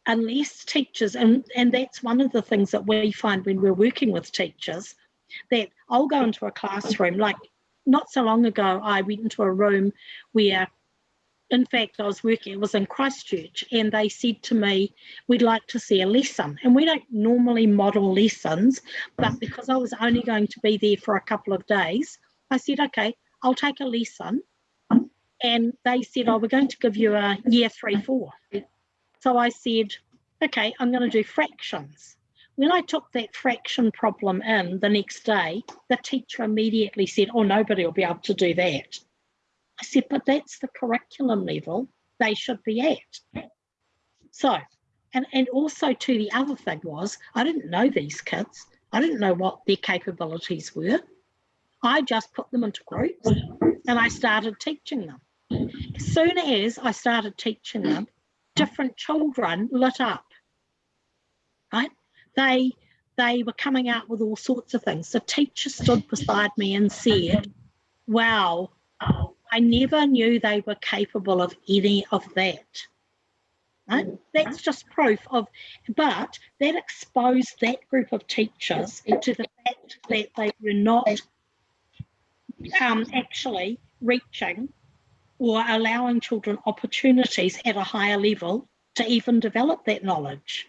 unless teachers, and, and that's one of the things that we find when we're working with teachers, that I'll go into a classroom, like not so long ago, I went into a room where, in fact, I was working, it was in Christchurch, and they said to me, we'd like to see a lesson. And we don't normally model lessons, but because I was only going to be there for a couple of days, I said, okay, I'll take a lesson and they said, oh, we're going to give you a year three, four. So I said, okay, I'm going to do fractions. When I took that fraction problem in the next day, the teacher immediately said, oh, nobody will be able to do that. I said, but that's the curriculum level they should be at. So, and, and also too, the other thing was, I didn't know these kids. I didn't know what their capabilities were. I just put them into groups and I started teaching them. As soon as I started teaching them, different children lit up, right? They they were coming out with all sorts of things. The teacher stood beside me and said, wow, I never knew they were capable of any of that. Right? That's just proof of, but that exposed that group of teachers to the fact that they were not um, actually reaching or allowing children opportunities at a higher level to even develop that knowledge.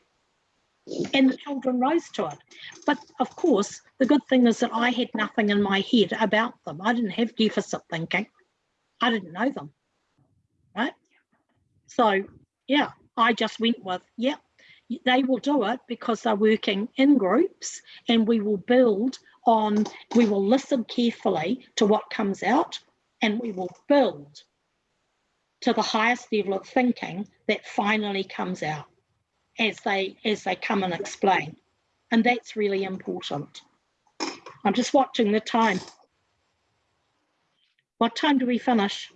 And the children rose to it. But of course, the good thing is that I had nothing in my head about them. I didn't have deficit thinking. I didn't know them. Right? So, yeah, I just went with, yeah, they will do it because they're working in groups and we will build on, we will listen carefully to what comes out and we will build to the highest level of thinking that finally comes out as they as they come and explain. And that's really important. I'm just watching the time. What time do we finish?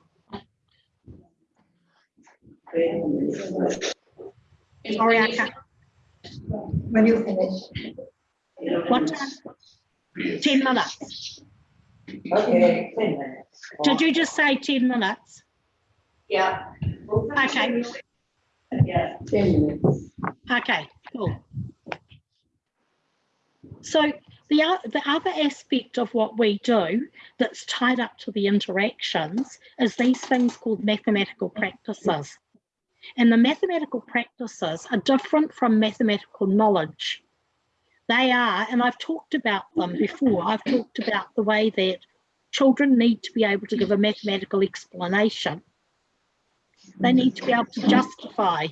Sorry i can't. When you finish. what time? 10 minutes. Okay, ten minutes. did you just say 10 minutes Yeah. Okay. Yeah, ten minutes. Okay, cool. So the, the other aspect of what we do that's tied up to the interactions is these things called mathematical practices. And the mathematical practices are different from mathematical knowledge. They are, and I've talked about them before, I've talked about the way that children need to be able to give a mathematical explanation. They need to be able to justify.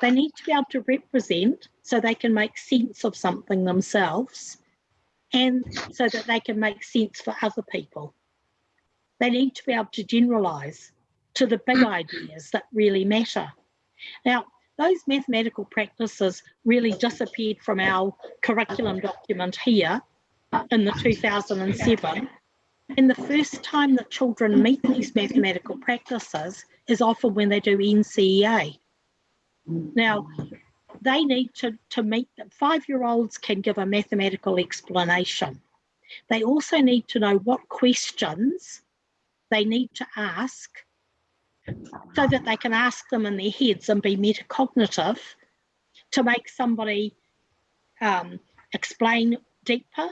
They need to be able to represent so they can make sense of something themselves and so that they can make sense for other people. They need to be able to generalize to the big mm. ideas that really matter. Now, those mathematical practices really disappeared from our curriculum document here in the 2007. And the first time that children meet these mathematical practices is often when they do NCEA. Now, they need to, to meet them. Five-year-olds can give a mathematical explanation. They also need to know what questions they need to ask so that they can ask them in their heads and be metacognitive to make somebody um, explain deeper,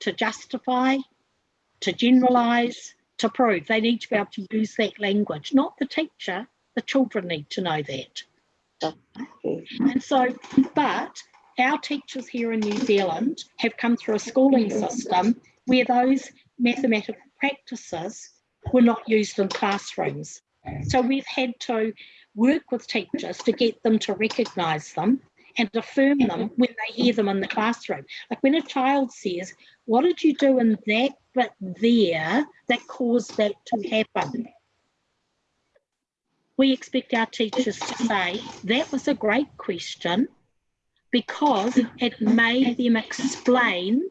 to justify, to generalize, to prove. They need to be able to use that language, not the teacher, the children need to know that. And so, but our teachers here in New Zealand have come through a schooling system where those mathematical practices were not used in classrooms. So we've had to work with teachers to get them to recognise them and affirm them mm-hmm. when they hear them in the classroom. Like when a child says, what did you do in that bit there that caused that to happen? We expect our teachers to say, that was a great question because it made them explain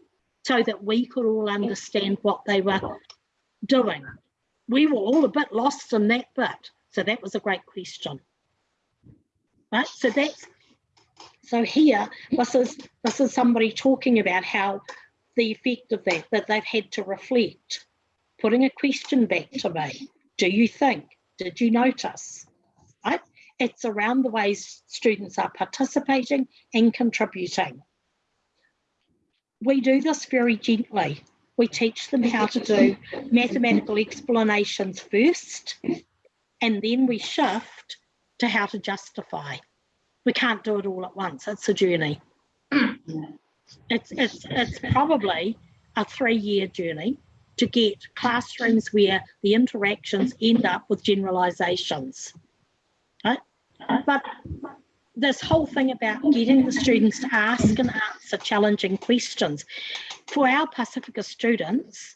so that we could all understand what they were doing. We were all a bit lost in that bit. So that was a great question. Right, so that's so here, this is this is somebody talking about how the effect of that, that they've had to reflect, putting a question back to me. Do you think? Did you notice? Right? It's around the ways students are participating and contributing. We do this very gently. We teach them how to do mathematical explanations first, and then we shift to how to justify. We can't do it all at once. It's a journey. It's, it's, it's probably a three-year journey to get classrooms where the interactions end up with generalizations. Right? But this whole thing about getting the students to ask and answer challenging questions. For our Pacifica students,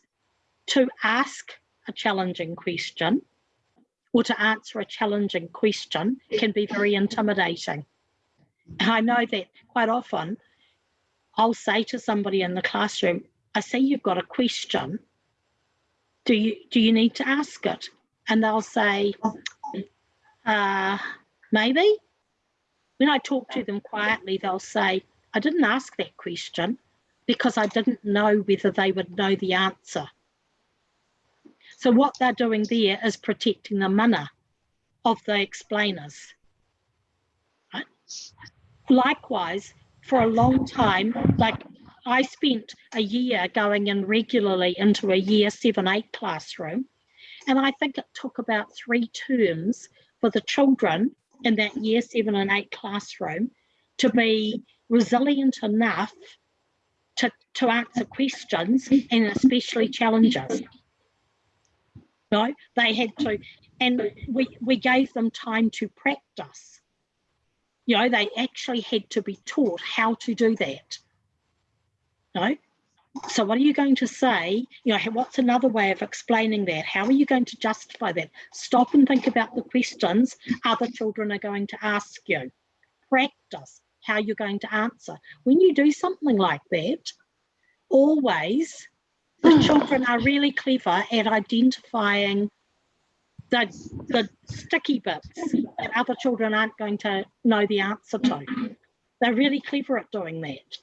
to ask a challenging question or to answer a challenging question can be very intimidating. I know that quite often I'll say to somebody in the classroom, I see you've got a question. Do you do you need to ask it? And they'll say, uh, maybe. When I talk to them quietly, they'll say, I didn't ask that question because I didn't know whether they would know the answer. So what they're doing there is protecting the mana of the explainers. Right? Likewise, for a long time, like I spent a year going in regularly into a year seven, eight classroom. And I think it took about three terms for the children in that year seven and eight classroom to be resilient enough to, to answer questions and especially challenges. No, they had to, and we, we gave them time to practice. You know, they actually had to be taught how to do that. No, so what are you going to say? You know, what's another way of explaining that? How are you going to justify that? Stop and think about the questions other children are going to ask you. Practice how you're going to answer. When you do something like that, always the children are really clever at identifying the, the sticky bits that other children aren't going to know the answer to. They're really clever at doing that.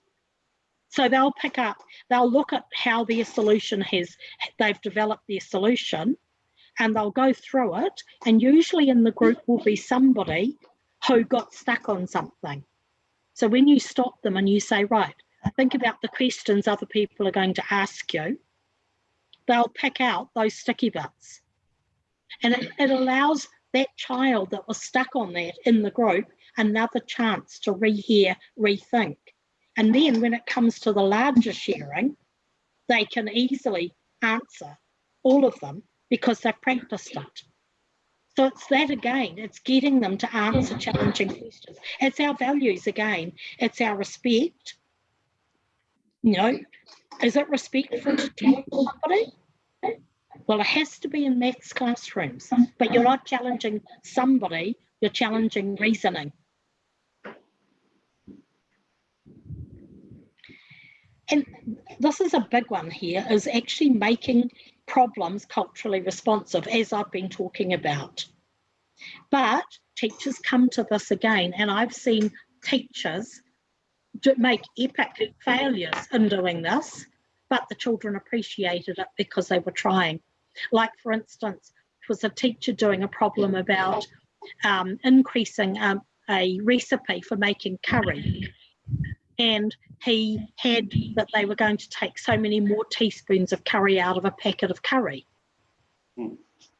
So they'll pick up, they'll look at how their solution has, they've developed their solution and they'll go through it. And usually in the group will be somebody who got stuck on something. So when you stop them and you say, right, think about the questions other people are going to ask you, they'll pick out those sticky bits. And it, it allows that child that was stuck on that in the group another chance to rehear, rethink. And then when it comes to the larger sharing, they can easily answer all of them because they've practiced it. So it's that again, it's getting them to answer challenging questions. It's our values again, it's our respect. You know, is it respectful to to somebody? Well, it has to be in maths classrooms, but you're not challenging somebody, you're challenging reasoning. And this is a big one here, is actually making problems culturally responsive, as I've been talking about. But teachers come to this again, and I've seen teachers make epic failures in doing this, but the children appreciated it because they were trying. Like, for instance, it was a teacher doing a problem about um, increasing um, a recipe for making curry. And he had that they were going to take so many more teaspoons of curry out of a packet of curry. Hmm.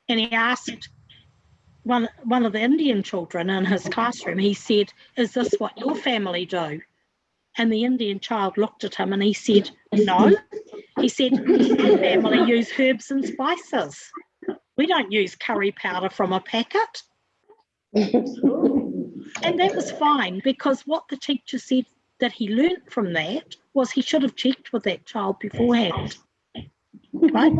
And he asked one, one of the Indian children in his classroom, he said, Is this what your family do? And the Indian child looked at him and he said, No. He said, My family use herbs and spices. We don't use curry powder from a packet. And that was fine because what the teacher said that he learnt from that was he should have checked with that child beforehand. Right?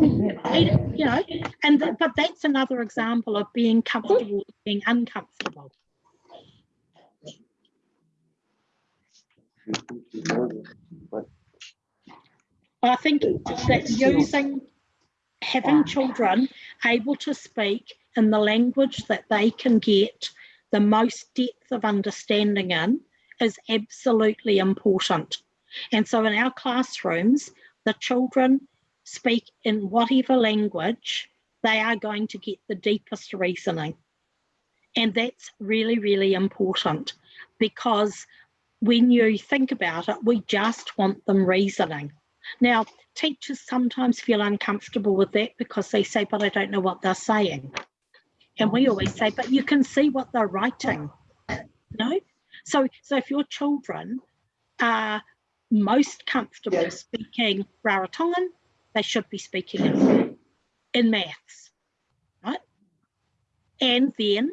You know, and but that's another example of being comfortable being uncomfortable. I think that using having children able to speak in the language that they can get the most depth of understanding in is absolutely important. And so in our classrooms, the children speak in whatever language, they are going to get the deepest reasoning. And that's really, really important because when you think about it, we just want them reasoning. Now, teachers sometimes feel uncomfortable with that because they say, but I don't know what they're saying. And we always say, but you can see what they're writing. No? So, so if your children are most comfortable Yes. speaking Rarotongan, they should be speaking in, in maths, right? And then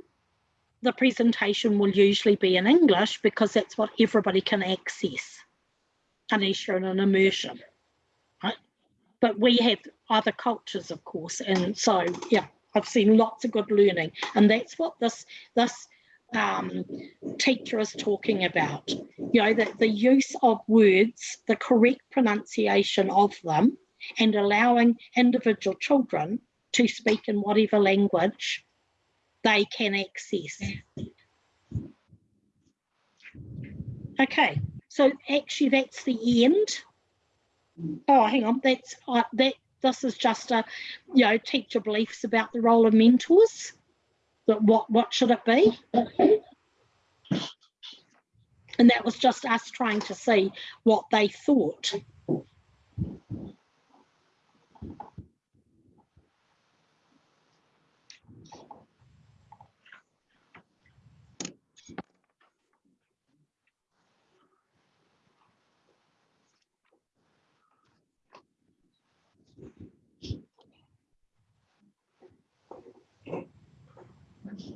the presentation will usually be in English because that's what everybody can access unless you're in an immersion, right? But we have other cultures, of course, and so yeah, I've seen lots of good learning, and that's what this this um, teacher is talking about. You know, the, the use of words, the correct pronunciation of them, and allowing individual children to speak in whatever language they can access. Okay, so actually that's the end. Oh, hang on, that's uh, that. This is just a, you know, teacher beliefs about the role of mentors. That what what should it be? And that was just us trying to see what they thought.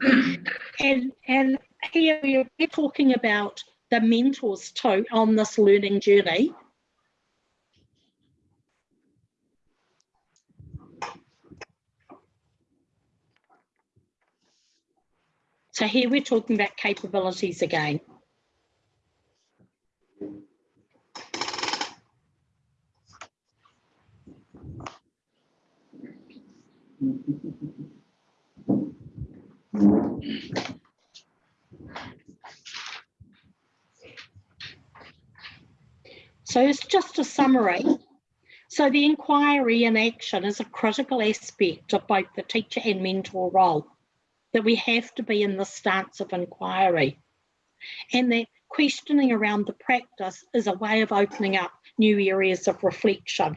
And and here we're talking about the mentors too on this learning journey. So here we're talking about capabilities again. So it's just a summary. So the inquiry and action is a critical aspect of both the teacher and mentor role, that we have to be in the stance of inquiry. And that questioning around the practice is a way of opening up new areas of reflection.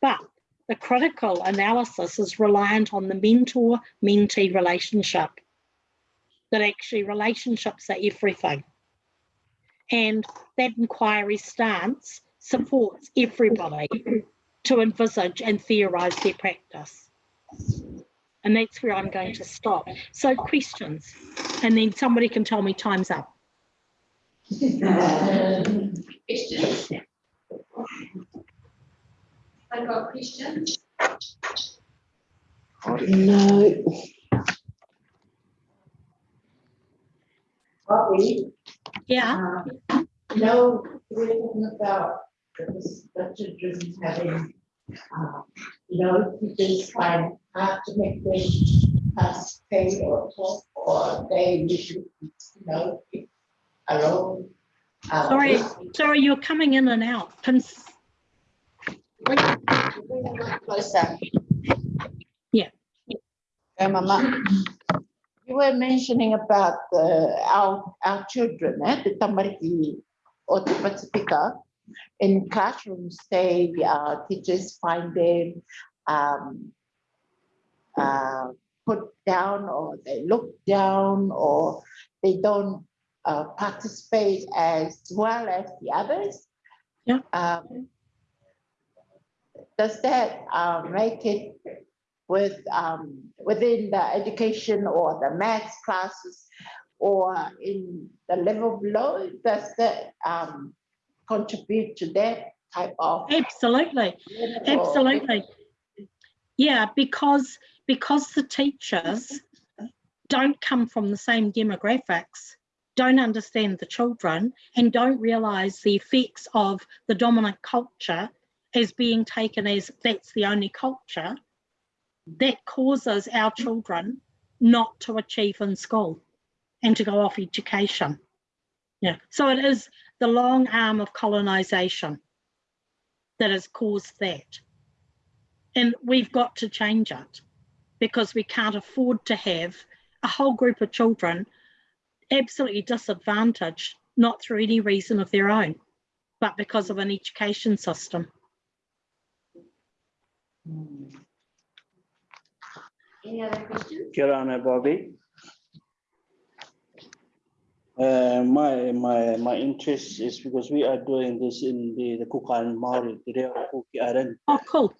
But the critical analysis is reliant on the mentor mentee relationship. That actually relationships are everything. And that inquiry stance supports everybody to envisage and theorise their practice. And that's where I'm going to stop. So questions, and then somebody can tell me time's up. Questions? I got questions? No. Bobby, Yeah, uh, you know, we're talking about the the children having, uh, you know, teachers find hard to make them pass pay or talk, or they usually, you know, keep alone. uh, Sorry. sorry, you're coming in and out. Can, s- Bring bring Closer. Yeah. Okay, Mama. You were mentioning about the, our, our children, eh, the tamariki or the Pacifica. In classrooms, they uh, teachers find them, um, uh, put down or they look down or they don't, uh, participate as well as the others. Yeah. Um, does that uh, make it with um, within the education or the maths classes or in the level below? Does that um, contribute to that type of? absolutely, absolutely. Yeah, because, because the teachers don't come from the same demographics, don't understand the children and don't realise the effects of the dominant culture as being taken as that's the only culture, that causes our children not to achieve in school and to go off education. Yeah, so it is the long arm of colonisation that has caused that. And we've got to change it because we can't afford to have a whole group of children absolutely disadvantaged, not through any reason of their own, but because of an education system. Any other questions? Kia ora, Bobby. Uh, my, my, my interest is because we are doing this in the, the Kukan Maori, the Reo Kuki Airani. Oh, cool.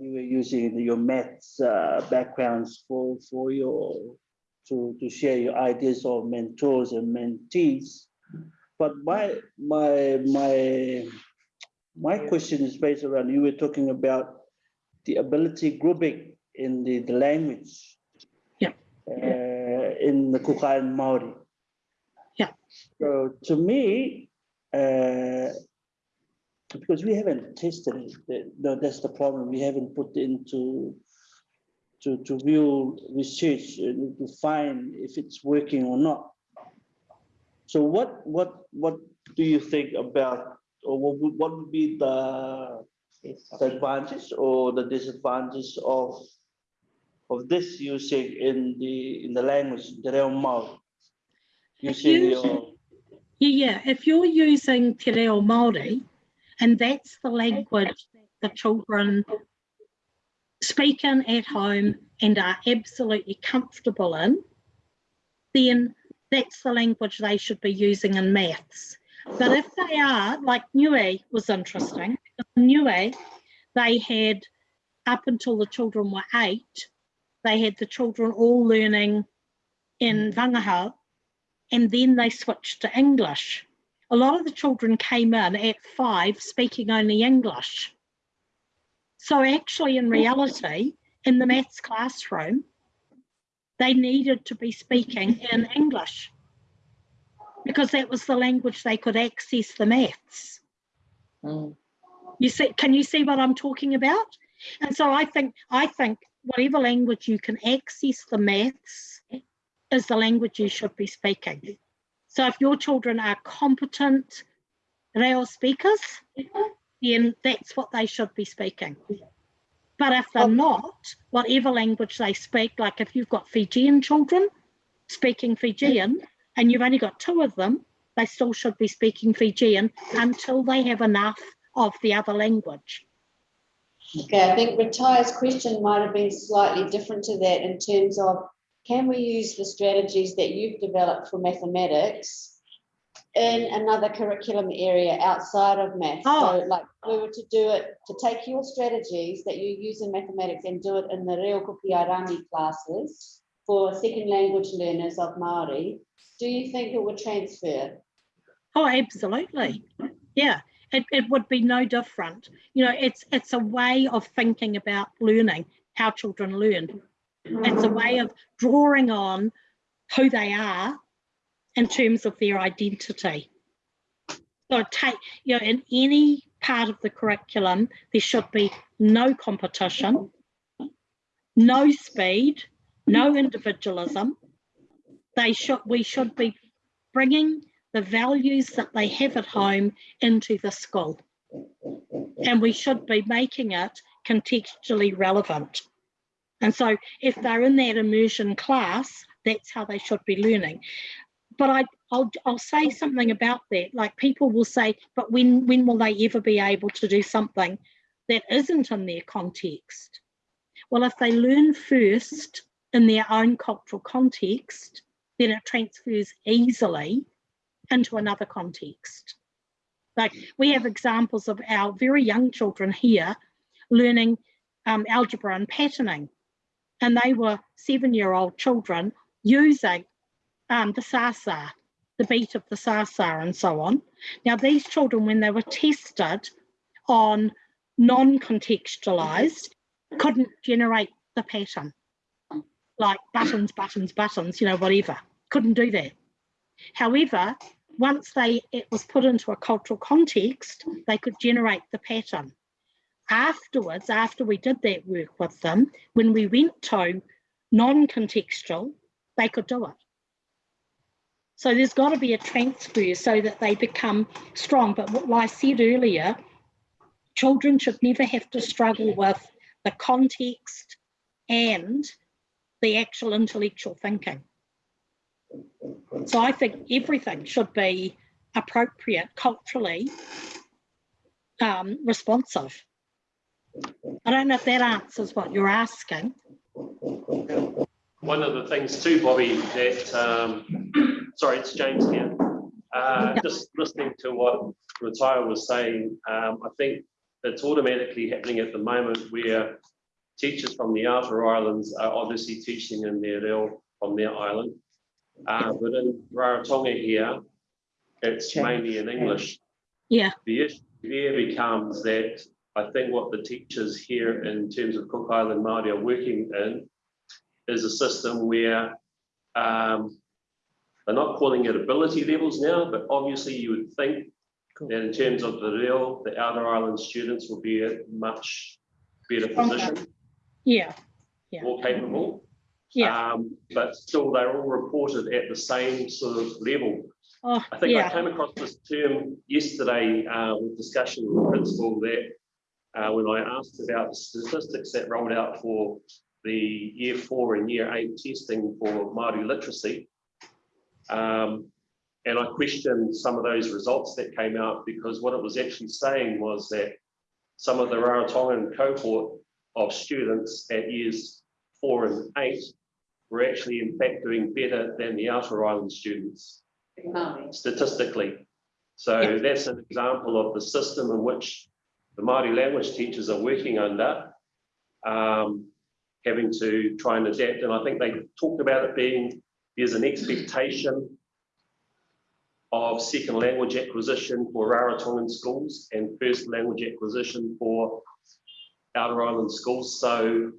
You were using your maths uh, backgrounds for, for your, to, to share your ideas of mentors and mentees. But my, my, my, my question is based around, you were talking about the ability grouping in the, the language. Yeah. Uh, in the Kukan Maori. Yeah. So to me, uh, because we haven't tested it, no, that's the problem. We haven't put into to, to view research and to find if it's working or not. So what, what, what do you think about, or what would, what would be the the advantage or the disadvantage of of this using in the in the language, the Reo Maori? Using you- your, Yeah, yeah. If you're using Te Reo Māori, and that's the language that the children speak in at home and are absolutely comfortable in, then that's the language they should be using in maths. But if they are, like Niue was interesting, in they had, up until the children were eight, they had the children all learning in Vagahau and then they switched to English. A lot of the children came in at five speaking only English. So actually, in reality, in the maths classroom, they needed to be speaking in English because that was the language they could access the maths. Mm. You see, can you see what I'm talking about? And so I think I think whatever language you can access the maths is the language you should be speaking. So if your children are competent Reo speakers, then that's what they should be speaking. But if they're not, whatever language they speak, like if you've got Fijian children speaking Fijian and you've only got two of them, they still should be speaking Fijian until they have enough of the other language. Okay, I think Retire's question might have been slightly different to that in terms of, can we use the strategies that you've developed for mathematics in another curriculum area outside of math? So Oh. like, if we were to do it, to take your strategies that you use in mathematics and do it in the Reo Kupiarangi classes for second language learners of Māori, do you think it would transfer? Oh, absolutely. Yeah, it, it would be no different. You know, it's it's a way of thinking about learning, how children learn. It's a way of drawing on who they are in terms of their identity. So take, you know, in any part of the curriculum, there should be no competition, no speed, no individualism. They should, we should be bringing the values that they have at home into the school. And we should be making it contextually relevant. And so if they're in that immersion class, that's how they should be learning. But I, I'll, I'll say something about that. Like people will say, but when, when will they ever be able to do something that isn't in their context? Well, if they learn first in their own cultural context, then it transfers easily into another context. Like we have examples of our very young children here learning um, algebra and patterning, and they were seven-year-old children using um, the sasa, the beat of the sasa, and so on. Now, these children, when they were tested on non-contextualized, couldn't generate the pattern, like buttons, buttons, buttons, you know, whatever. Couldn't do that. However, once they it was put into a cultural context, they could generate the pattern. Afterwards, after we did that work with them, when we went to non-contextual, they could do it. So there's got to be a transfer so that they become strong. But what I said earlier, children should never have to struggle with the context and the actual intellectual thinking. So I think everything should be appropriate culturally um, responsive. I don't know if that answers what you're asking. One of the things too, Bobby, that, um, sorry, it's James here. Uh, Yeah. just listening to what Retire was saying, um, I think it's automatically happening at the moment where teachers from the outer islands are obviously teaching in their reo from their island. Uh, but in Rarotonga here, it's mainly in English. Yeah, The issue there becomes that I think what the teachers here in terms of Cook Island Māori are working in is a system where um, they're not calling it ability levels now, but obviously you would think that in terms of the real, the outer island students will be a much better position, yeah, Yeah. more capable. Yeah. Um, but still, they're all reported at the same sort of level. Oh, I think I came across this term yesterday uh, with discussion with the principal that uh, when I asked about the statistics that rolled out for the year four and year eight testing for Māori literacy. Um, and I questioned some of those results that came out because what it was actually saying was that some of the Rarotongan cohort of students at years four and eight were actually in fact doing better than the outer island students statistically. So Yeah. that's an example of the system in which the Māori language teachers are working under, um, having to try and adapt. And I think they talked about it being, there's an expectation of second language acquisition for Rarotongan schools and first language acquisition for outer island schools. So,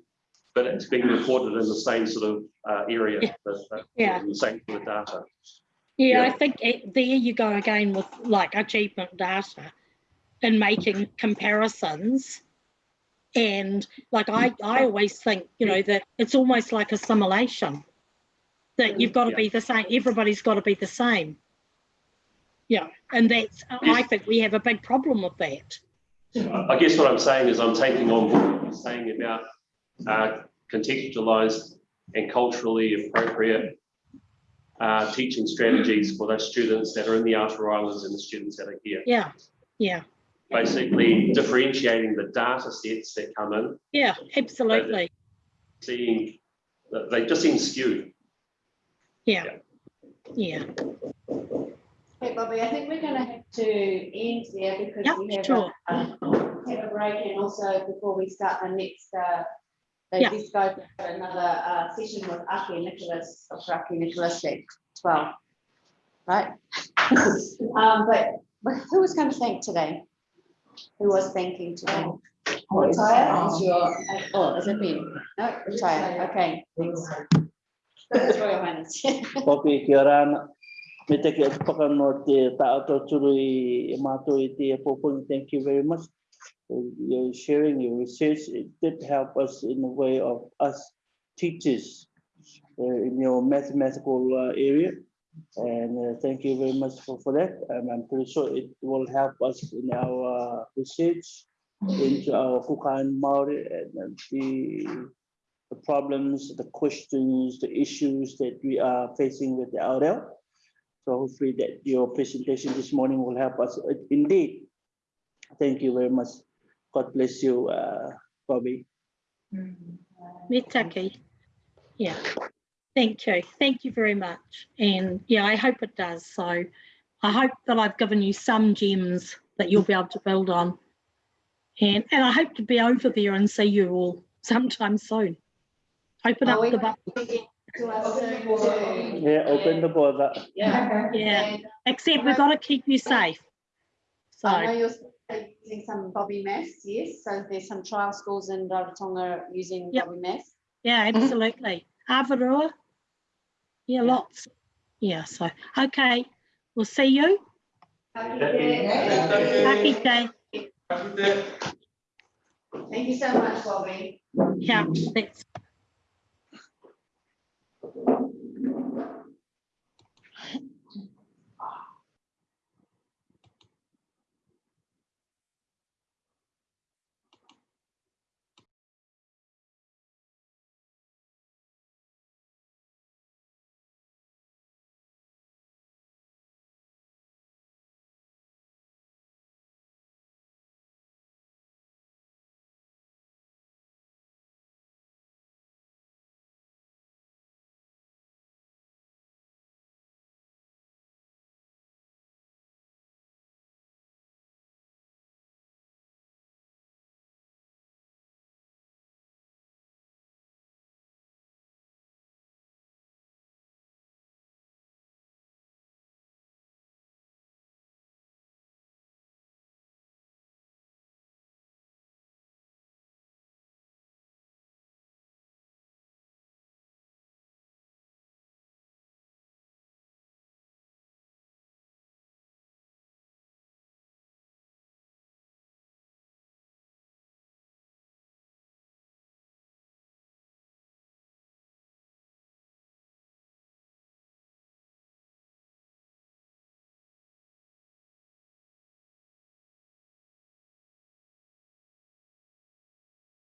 but it's being reported in the same sort of uh, area, Yeah. the- the- Yeah. sort data. yeah, I think it, there you go again with like achievement data and making comparisons. And like I, I always think, you know, that it's almost like assimilation. That you've got to Yeah. be the same, everybody's got to be the same. Yeah, and that's, I think we have a big problem with that. I guess what I'm saying is I'm taking on what you're saying about uh, contextualized and culturally appropriate uh, teaching strategies for those students that are in the outer islands and the students that are here. Yeah, yeah, Basically differentiating the data sets that come in, yeah, absolutely. seeing, they just seem skewed. Yeah, yeah, Okay, Bobby, I think we're gonna have to end there because Yep, we have sure. a, um, have a break and also before we start the next, uh, they Yeah. just go for another, uh, session with Aki Nicholas, Dr. Aki Nicholas at twelve. Right? Um, but, but who was going to thank today? Who was thanking today? Retire is your, oh, is it me? No, retire, okay. thanks. That's Royal Highness. Kopi ki orana. Me te ke paka no te tātou turu i mātou i te popong. Thank you very much. Your sharing your research, it did help us in the way of us teachers uh, in your mathematical uh, area. And uh, thank you very much for, for that. And I'm pretty sure it will help us in our research into our Kukan Maori and the the problems, the questions, the issues that we are facing with the RL. So hopefully that your presentation this morning will help us indeed. Thank you very much. God bless you, uh, Bobby. me taki. Yeah, thank you, thank you very much. And yeah, I hope it does. So I hope that I've given you some gems that you'll be able to build on. And, and I hope to be over there and see you all sometime soon. Open Oh, up the, might bu- to us soon too. Yeah, open the border. Yeah. Yeah. And except we've got to keep you safe. I know So, you're using some Bobby Mess, yes. So there's some trial schools in Rarotonga using yep. Bobby Mass. Yeah, mm-hmm. absolutely. Avaroa. Yeah, lots. Yeah, so okay. We'll see you. Happy day. Happy day. Happy day. Thank you so much, Bobby. Yeah, thanks.